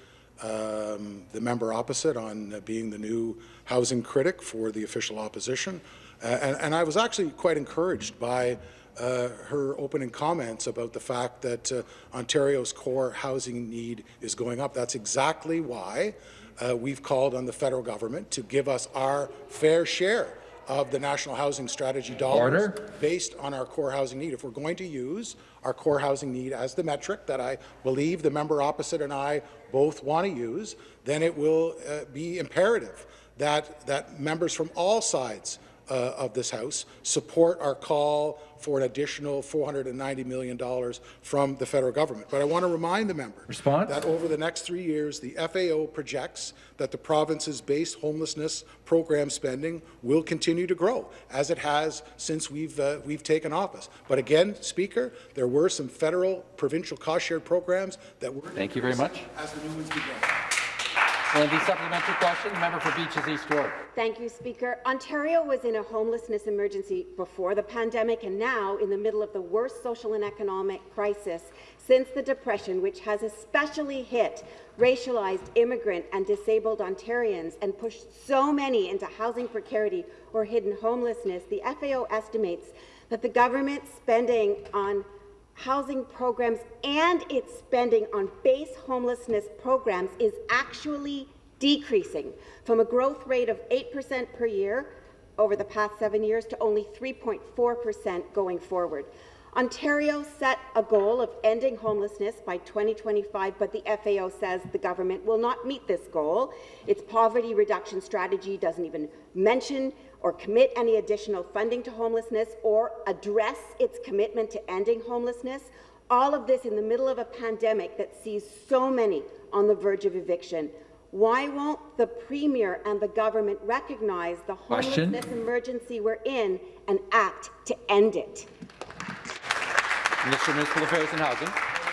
um, the member opposite on uh, being the new housing critic for the official opposition. Uh, and, and, I was actually quite encouraged by uh, her opening comments about the fact that uh, Ontario's core housing need is going up. That's exactly why we've called on the federal government to give us our fair share of the National Housing Strategy dollars Order. based on our core housing need. If we're going to use our core housing need as the metric that I believe the member opposite and I both want to use, then it will uh, be imperative that, that members from all sides uh, of this House support our call for an additional $490 million from the federal government. But I want to remind the member Response? that over the next three years, the FAO projects that the province's base homelessness program spending will continue to grow, as it has since we've, uh, we've taken office. But again, Speaker, there were some federal provincial cost-shared programs that were— Thank you very much. —as the new ones began. And the supplementary question, the member for Beaches East York. Thank you, Speaker. Ontario was in a homelessness emergency before the pandemic and now in the middle of the worst social and economic crisis since the Depression, which has especially hit racialized immigrant and disabled Ontarians and pushed so many into housing precarity or hidden homelessness. The FAO estimates that the government spending on housing programs and its spending on base homelessness programs is actually decreasing from a growth rate of 8% per year over the past seven years to only 3.4% going forward. Ontario set a goal of ending homelessness by 2025, but the FAO says the government will not meet this goal. Its poverty reduction strategy doesn't even mention or commit any additional funding to homelessness or address its commitment to ending homelessness. All of this in the middle of a pandemic that sees so many on the verge of eviction. Why won't the Premier and the government recognize the Question. homelessness emergency we're in and act to end it? Mr. Minister of Municipal Affairs and Housing.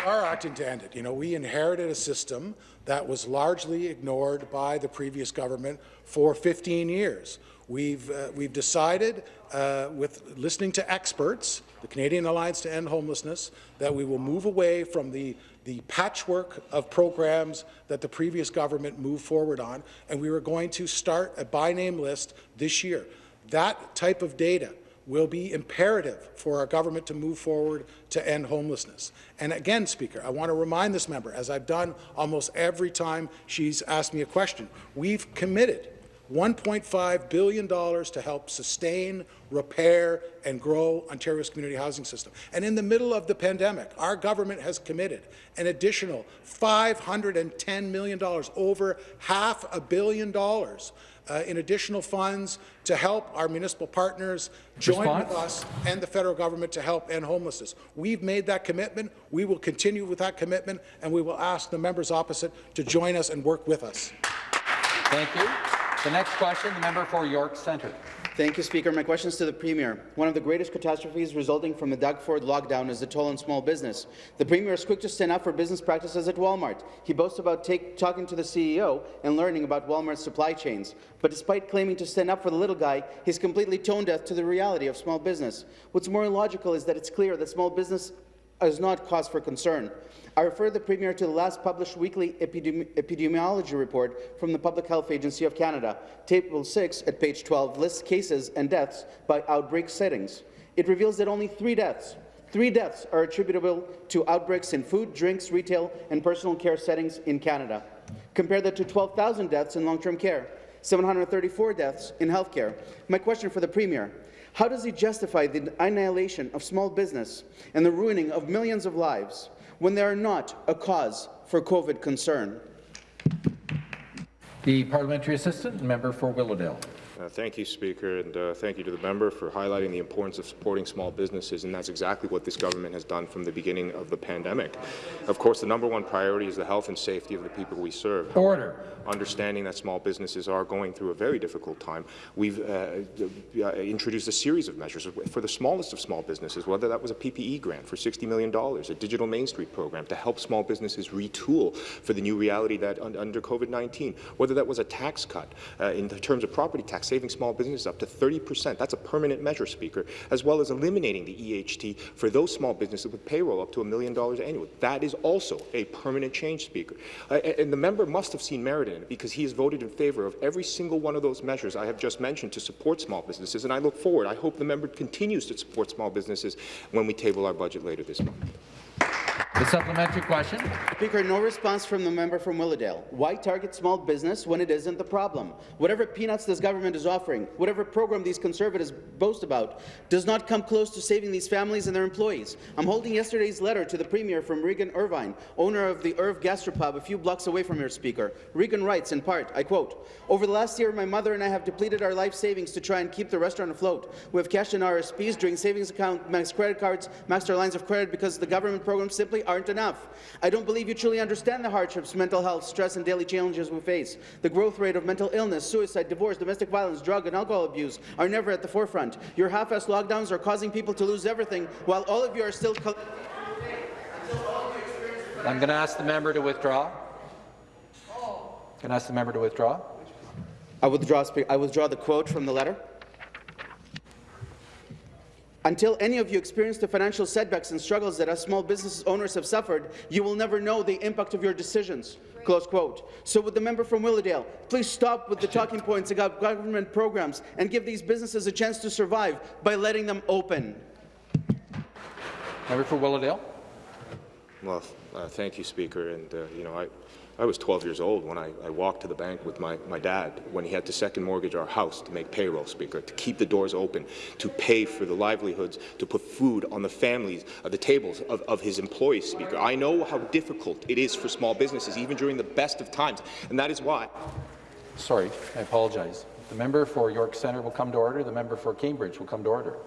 We are acting to end it. You know, we inherited a system that was largely ignored by the previous government for 15 years. We've, uh, we've decided, uh, with listening to experts, the Canadian Alliance to End Homelessness, that we will move away from the, the patchwork of programs that the previous government moved forward on, and we were going to start a by-name list this year. That type of data will be imperative for our government to move forward to end homelessness. And again, Speaker, I want to remind this member, as I've done almost every time she's asked me a question, we've committed $1.5 billion to help sustain, repair and grow Ontario's community housing system. And in the middle of the pandemic, our government has committed an additional $510 million, over half a billion dollars uh, in additional funds to help our municipal partners join Response? with us and the federal government to help end homelessness. We've made that commitment. We will continue with that commitment, and we will ask the members opposite to join us and work with us. Thank you. The next question, the member for York Centre. Thank you, Speaker. My question is to the Premier. One of the greatest catastrophes resulting from the Doug Ford lockdown is the toll on small business. The Premier is quick to stand up for business practices at Walmart. He boasts about take, talking to the CEO and learning about Walmart's supply chains. But despite claiming to stand up for the little guy, he's completely tone deaf to the reality of small business. What's more illogical is that it's clear that small business is not cause for concern. I refer the Premier to the last published weekly epidemi epidemiology report from the Public Health Agency of Canada. Table 6 at page 12 lists cases and deaths by outbreak settings. It reveals that only three deaths Three deaths are attributable to outbreaks in food, drinks, retail, and personal care settings in Canada. Compare that to 12,000 deaths in long-term care, 734 deaths in healthcare. My question for the Premier, how does he justify the annihilation of small business and the ruining of millions of lives when they are not a cause for COVID concern? The parliamentary assistant, member for Willowdale. Uh, thank you, Speaker, and uh, thank you to the member for highlighting the importance of supporting small businesses, and that's exactly what this government has done from the beginning of the pandemic. Of course, the number one priority is the health and safety of the people we serve. Order. Understanding that small businesses are going through a very difficult time, we've uh, uh, introduced a series of measures for the smallest of small businesses, whether that was a PPE grant for $60 million, a digital Main Street program to help small businesses retool for the new reality that un under COVID-19, whether that was a tax cut uh, in terms of property tax, saving small businesses up to 30 percent. That's a permanent measure, Speaker, as well as eliminating the EHT for those small businesses with payroll up to a million dollars annually. That is also a permanent change, Speaker. Uh, and the member must have seen merit in it because he has voted in favour of every single one of those measures I have just mentioned to support small businesses, and I look forward. I hope the member continues to support small businesses when we table our budget later this month. The supplementary question. Speaker, no response from the member from Willowdale. Why target small business when it isn't the problem? Whatever peanuts this government is offering, whatever program these Conservatives boast about, does not come close to saving these families and their employees. I'm holding yesterday's letter to the Premier from Regan Irvine, owner of the Irv Gastropub a few blocks away from here, Speaker. Regan writes, in part, I quote, Over the last year, my mother and I have depleted our life savings to try and keep the restaurant afloat. We have cashed in RSPs, drained savings account, maxed credit cards, maxed our lines of credit because the government programs simply aren't enough. I don't believe you truly understand the hardships, mental health, stress, and daily challenges we face. The growth rate of mental illness, suicide, divorce, domestic violence, drug and alcohol abuse are never at the forefront. Your half-assed lockdowns are causing people to lose everything, while all of you are still... I'm going to ask the member to withdraw. Can I ask the member to withdraw? I withdraw, I withdraw the quote from the letter. Until any of you experience the financial setbacks and struggles that us small business owners have suffered, you will never know the impact of your decisions. Close quote. So would the member from Willowdale please stop with the *laughs* talking points about government programs and give these businesses a chance to survive by letting them open? Member for Willowdale. Well, uh, thank you, Speaker. And uh, you know, I, I was 12 years old when I, I walked to the bank with my, my dad when he had to second mortgage our house to make payroll, Speaker, to keep the doors open, to pay for the livelihoods, to put food on the families, uh, the tables of, of his employees, Speaker. I know how difficult it is for small businesses, even during the best of times, and that is why. Sorry, I apologize. The member for York Centre will come to order. The member for Cambridge will come to order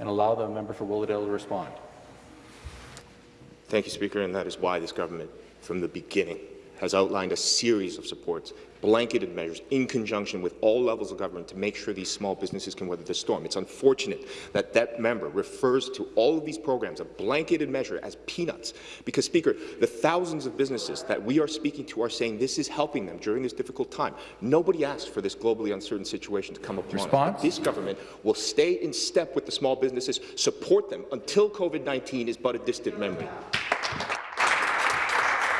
and allow the member for Willowdale to respond. Thank you, Speaker, and that is why this government, from the beginning, has outlined a series of supports, blanketed measures, in conjunction with all levels of government to make sure these small businesses can weather the storm. It's unfortunate that that member refers to all of these programs, a blanketed measure, as peanuts, because, Speaker, the thousands of businesses that we are speaking to are saying this is helping them during this difficult time. Nobody asked for this globally uncertain situation to come upon Response? us. This government will stay in step with the small businesses, support them until COVID-19 is but a distant memory.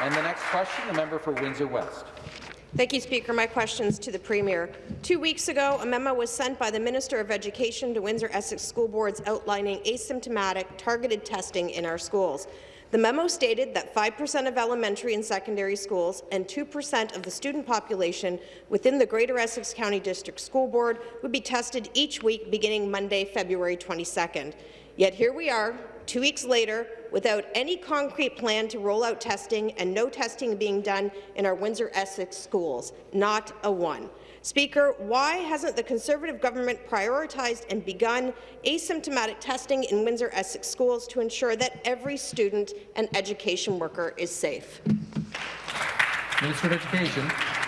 And the next question, the member for Windsor West. Thank you, Speaker. My questions to the Premier. Two weeks ago, a memo was sent by the Minister of Education to Windsor-Essex school boards outlining asymptomatic targeted testing in our schools. The memo stated that 5% of elementary and secondary schools and 2% of the student population within the Greater Essex County District School Board would be tested each week beginning Monday, February 22nd. Yet here we are, two weeks later, without any concrete plan to roll out testing and no testing being done in our Windsor-Essex schools, not a one. Speaker, why hasn't the Conservative government prioritized and begun asymptomatic testing in Windsor-Essex schools to ensure that every student and education worker is safe? Minister of Education.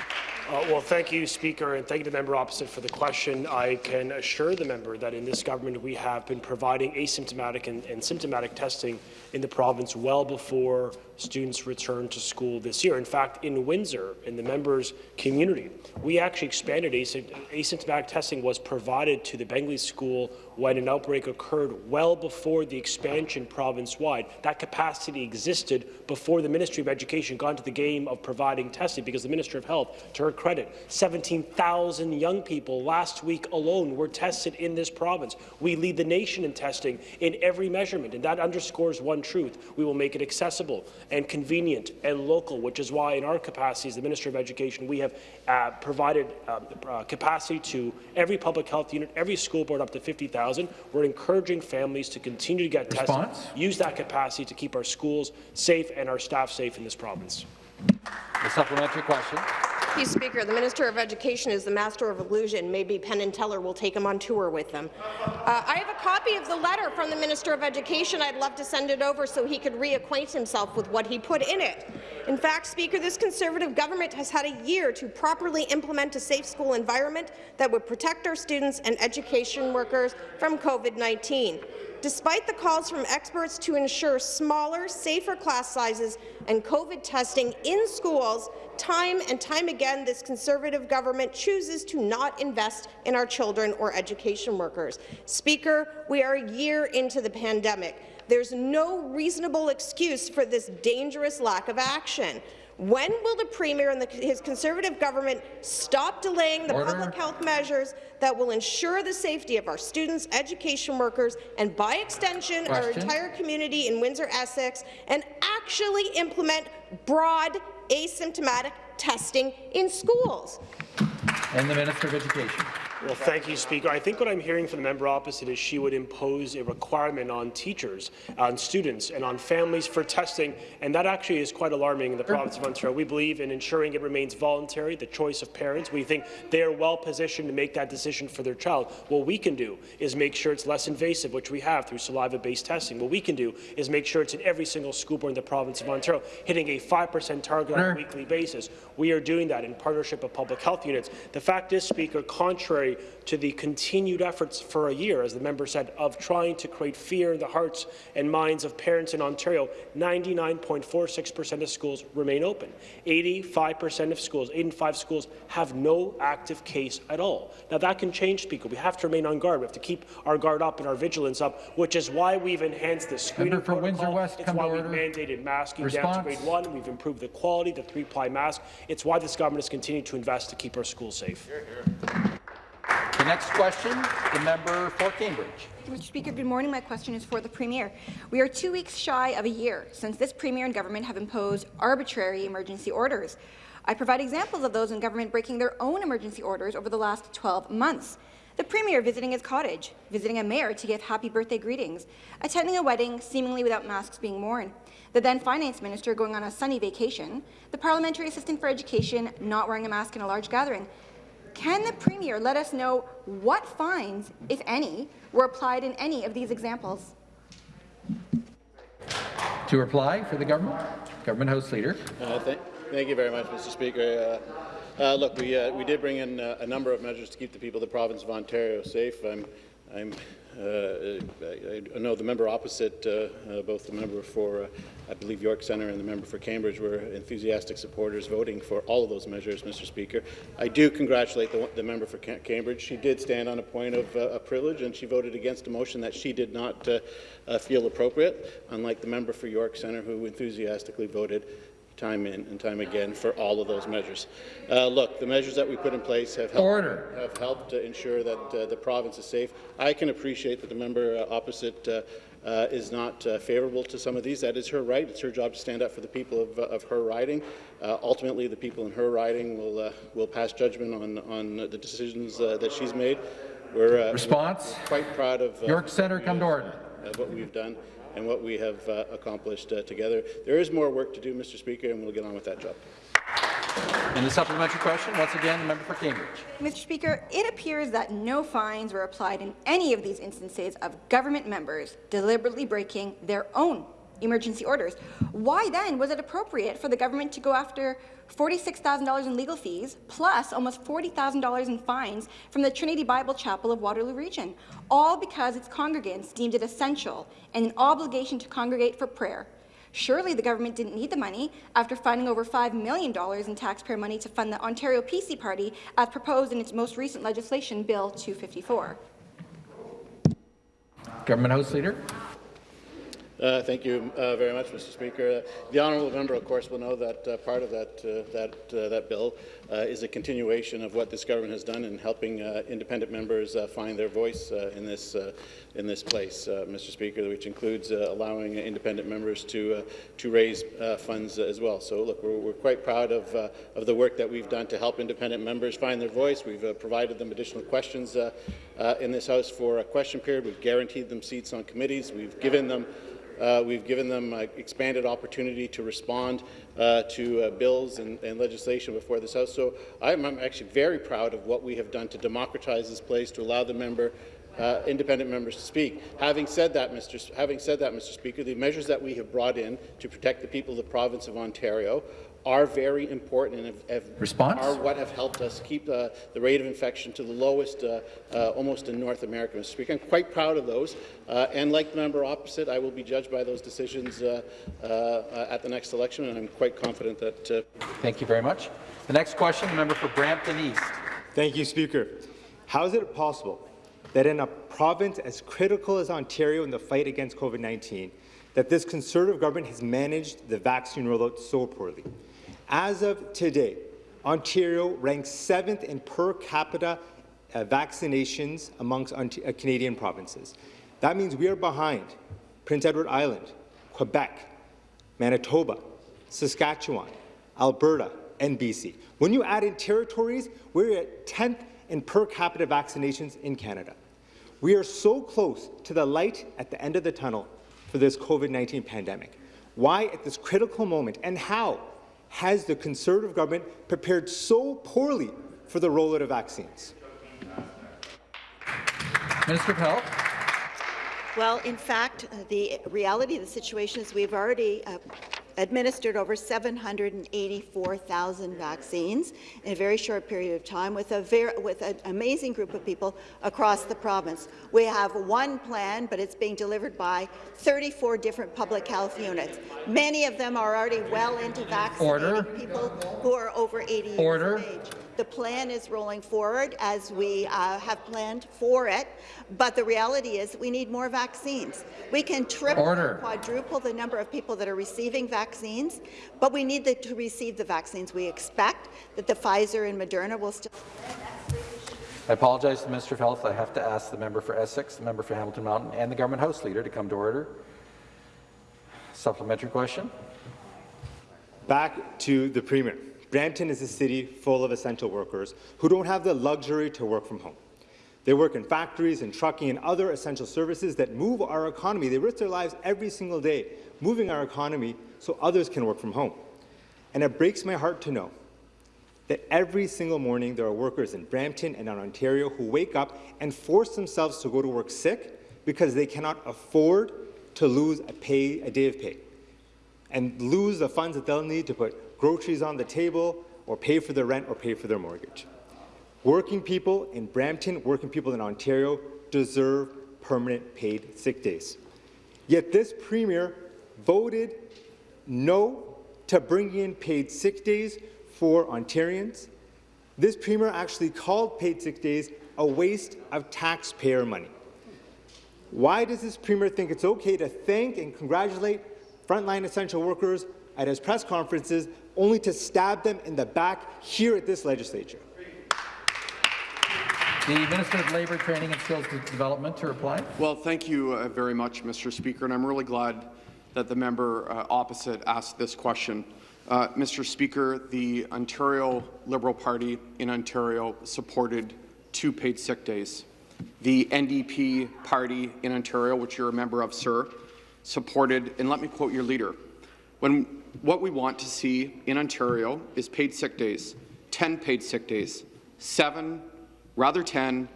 Uh, well, thank you, Speaker, and thank the member opposite for the question. I can assure the member that in this government we have been providing asymptomatic and, and symptomatic testing in the province well before students return to school this year. In fact, in Windsor, in the members' community, we actually expanded asymptomatic testing was provided to the Bengley School when an outbreak occurred well before the expansion province-wide. That capacity existed before the Ministry of Education got into the game of providing testing because the Minister of Health, to her credit, 17,000 young people last week alone were tested in this province. We lead the nation in testing in every measurement, and that underscores one truth. We will make it accessible and convenient and local, which is why in our capacity as the Minister of Education, we have uh, provided um, uh, capacity to every public health unit, every school board up to 50,000. We're encouraging families to continue to get Response? tested, use that capacity to keep our schools safe and our staff safe in this province. The supplementary question. Thank you, Speaker. The Minister of Education is the master of illusion. Maybe Penn and Teller will take him on tour with them. Uh, I have a copy of the letter from the Minister of Education. I'd love to send it over so he could reacquaint himself with what he put in it. In fact, Speaker, this Conservative government has had a year to properly implement a safe school environment that would protect our students and education workers from COVID-19. Despite the calls from experts to ensure smaller, safer class sizes and COVID testing in schools, time and time again this Conservative government chooses to not invest in our children or education workers. Speaker, we are a year into the pandemic. There's no reasonable excuse for this dangerous lack of action. When will the Premier and the, his Conservative government stop delaying the Order. public health measures that will ensure the safety of our students, education workers, and by extension, our entire community in Windsor-Essex, and actually implement broad asymptomatic testing in schools? And the Minister of Education. Well, thank you, Speaker. I think what I'm hearing from the member opposite is she would impose a requirement on teachers, on students, and on families for testing, and that actually is quite alarming in the province of Ontario. We believe in ensuring it remains voluntary, the choice of parents. We think they are well positioned to make that decision for their child. What we can do is make sure it's less invasive, which we have through saliva-based testing. What we can do is make sure it's in every single school board in the province of Ontario, hitting a 5% target on a weekly basis. We are doing that in partnership with public health units. The fact is, Speaker, contrary to the continued efforts for a year, as the member said, of trying to create fear in the hearts and minds of parents in Ontario, 99.46% of schools remain open. 85% of schools, 85 schools, have no active case at all. Now, that can change, Speaker. We have to remain on guard. We have to keep our guard up and our vigilance up, which is why we've enhanced the screening Member for protocol. Windsor West, it's why we've order. mandated masking down to grade one. We've improved the quality, the three-ply mask. It's why this government has continued to invest to keep our schools safe. The next question, the member for Cambridge. Mr. Speaker, good morning. My question is for the Premier. We are two weeks shy of a year since this Premier and government have imposed arbitrary emergency orders. I provide examples of those in government breaking their own emergency orders over the last 12 months. The Premier visiting his cottage, visiting a mayor to give happy birthday greetings, attending a wedding seemingly without masks being worn, the then Finance Minister going on a sunny vacation, the Parliamentary Assistant for Education not wearing a mask in a large gathering. Can the Premier let us know what fines, if any, were applied in any of these examples? To reply for the government, Government House Leader. Uh, th thank you very much, Mr. Speaker. Uh, uh, look, we, uh, we did bring in uh, a number of measures to keep the people of the province of Ontario safe. I'm, I'm I, I, know the member opposite, uh, uh, both the member for, uh, I believe, York Centre and the member for Cambridge were enthusiastic supporters voting for all of those measures, Mr. Speaker. I do congratulate the, the member for Cambridge. She did stand on a point of, of, privilege and she voted against a motion that she did not feel appropriate, unlike the member for York Centre who enthusiastically voted time in and time again for all of those measures. Uh, look, the measures that we put in place have helped, Order. Have helped to ensure that uh, the province is safe. I can appreciate that the member uh, opposite uh, uh, is not uh, favourable to some of these. That is her right. It's her job to stand up for the people of, of her riding. ultimately, the people in her riding will will pass judgment on on the decisions that she's made. We're response. We're quite proud of York Centre. Come to order. what we've done and what we have uh, accomplished uh, together. There is more work to do, Mr. Speaker, and we'll get on with that job. And the supplementary question, once again, the member for Cambridge. Mr. Speaker, it appears that no fines were applied in any of these instances of government members deliberately breaking their own emergency orders. Why then was it appropriate for the government to go after $46,000 in legal fees, plus almost $40,000 in fines from the Trinity Bible Chapel of Waterloo Region, all because its congregants deemed it essential and an obligation to congregate for prayer. Surely the government didn't need the money after finding over $5 million in taxpayer money to fund the Ontario PC Party as proposed in its most recent legislation, Bill 254. Government House Leader. Uh, thank you uh, very much, Mr. Speaker. Uh, the honourable member, of course, will know that uh, part of that uh, that uh, that bill is a continuation of what this government has done in helping independent members find their voice in this in this place, Mr. Speaker, which includes allowing independent members to to raise funds as well. So, look, we're, we're quite proud of of the work that we've done to help independent members find their voice. We've provided them additional questions in this House for a question period. We've guaranteed them seats on committees. We've given them uh, we've given them uh, expanded opportunity to respond uh, to uh, bills and, and, legislation before this House. So I'm, I'm, actually very proud of what we have done to democratize this place, to allow the member uh, independent members to speak. Having said that, Mr. having said that, Mr. Speaker, the measures that we have brought in to protect the people of the province of Ontario are very important and have, have are what have helped us keep uh, the rate of infection to the lowest uh, uh, almost in North America, Mr. Speaker. I'm quite proud of those. Uh, and like the member opposite, I will be judged by those decisions uh, uh, at the next election, and I'm quite confident that. Thank you very much. The next question, the member for Brampton East. Thank you, Speaker. How is it possible that in a province as critical as Ontario in the fight against COVID-19, that this Conservative government has managed the vaccine rollout so poorly? As of today, Ontario ranks seventh in per capita uh, vaccinations amongst uh, Canadian provinces. That means we are behind Prince Edward Island, Quebec, Manitoba, Saskatchewan, Alberta, and BC. When you add in territories, we're at 10th in per capita vaccinations in Canada. We are so close to the light at the end of the tunnel for this COVID-19 pandemic. Why at this critical moment, and how has the Conservative government prepared so poorly for the rollout of vaccines? Minister of Health. Well, in fact, uh, the reality of the situation is we've already uh, administered over 784,000 vaccines in a very short period of time with, a with an amazing group of people across the province. We have one plan, but it's being delivered by 34 different public health units. Many of them are already well into vaccinating Order. people who are over 80 Order. years of age. The plan is rolling forward as we uh, have planned for it, but the reality is we need more vaccines. We can triple Order. or quadruple the number of people that are receiving vaccines, but we need the, to receive the vaccines. We expect that the Pfizer and Moderna will still I apologize to the Minister of Health. I have to ask the member for Essex, the member for Hamilton Mountain, and the Government House Leader to come to order. Supplementary question. Back to the Premier. Brampton is a city full of essential workers who don't have the luxury to work from home. They work in factories and trucking and other essential services that move our economy. They risk their lives every single day, moving our economy so others can work from home. And it breaks my heart to know that every single morning there are workers in Brampton and in Ontario who wake up and force themselves to go to work sick because they cannot afford to lose a, pay, a day of pay and lose the funds that they'll need to put groceries on the table or pay for their rent or pay for their mortgage. Working people in Brampton, working people in Ontario deserve permanent paid sick days. Yet this Premier voted no to bring in paid sick days for Ontarians. This Premier actually called paid sick days a waste of taxpayer money. Why does this Premier think it's okay to thank and congratulate frontline essential workers at his press conferences only to stab them in the back here at this legislature? The Minister of Labour, Training and Skills Development to reply. Well, thank you uh, very much, Mr. Speaker, and I'm really glad that the member uh, opposite asked this question. Uh, Mr. Speaker, the Ontario Liberal Party in Ontario supported two paid sick days. The NDP party in Ontario, which you're a member of, sir, supported, and let me quote your leader, when what we want to see in Ontario is paid sick days, 10 paid sick days, seven, rather 10,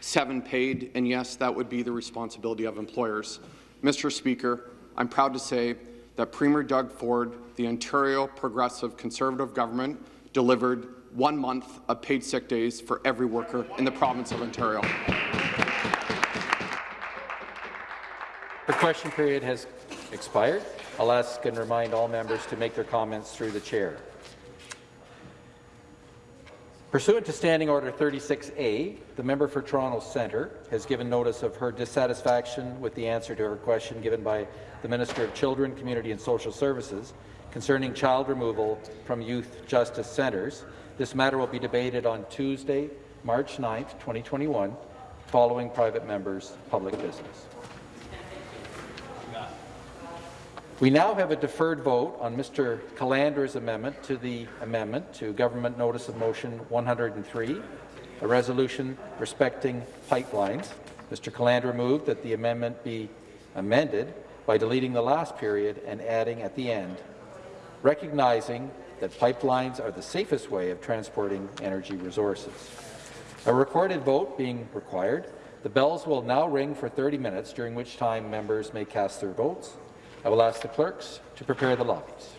seven paid, and yes, that would be the responsibility of employers. Mr. Speaker, I'm proud to say that Premier Doug Ford, the Ontario Progressive Conservative government, delivered one month of paid sick days for every worker in the province of Ontario. The question period has expired. I'll ask and remind all members to make their comments through the chair. Pursuant to Standing Order 36A, the member for Toronto Centre has given notice of her dissatisfaction with the answer to her question given by the Minister of Children, Community and Social Services concerning child removal from youth justice centres. This matter will be debated on Tuesday, March 9, 2021, following private members' public business. We now have a deferred vote on Mr. Calandra's amendment to the amendment to Government Notice of Motion 103, a resolution respecting pipelines. Mr. Calandra moved that the amendment be amended by deleting the last period and adding at the end, recognizing that pipelines are the safest way of transporting energy resources. A recorded vote being required, the bells will now ring for 30 minutes, during which time members may cast their votes. I will ask the clerks to prepare the lobbies.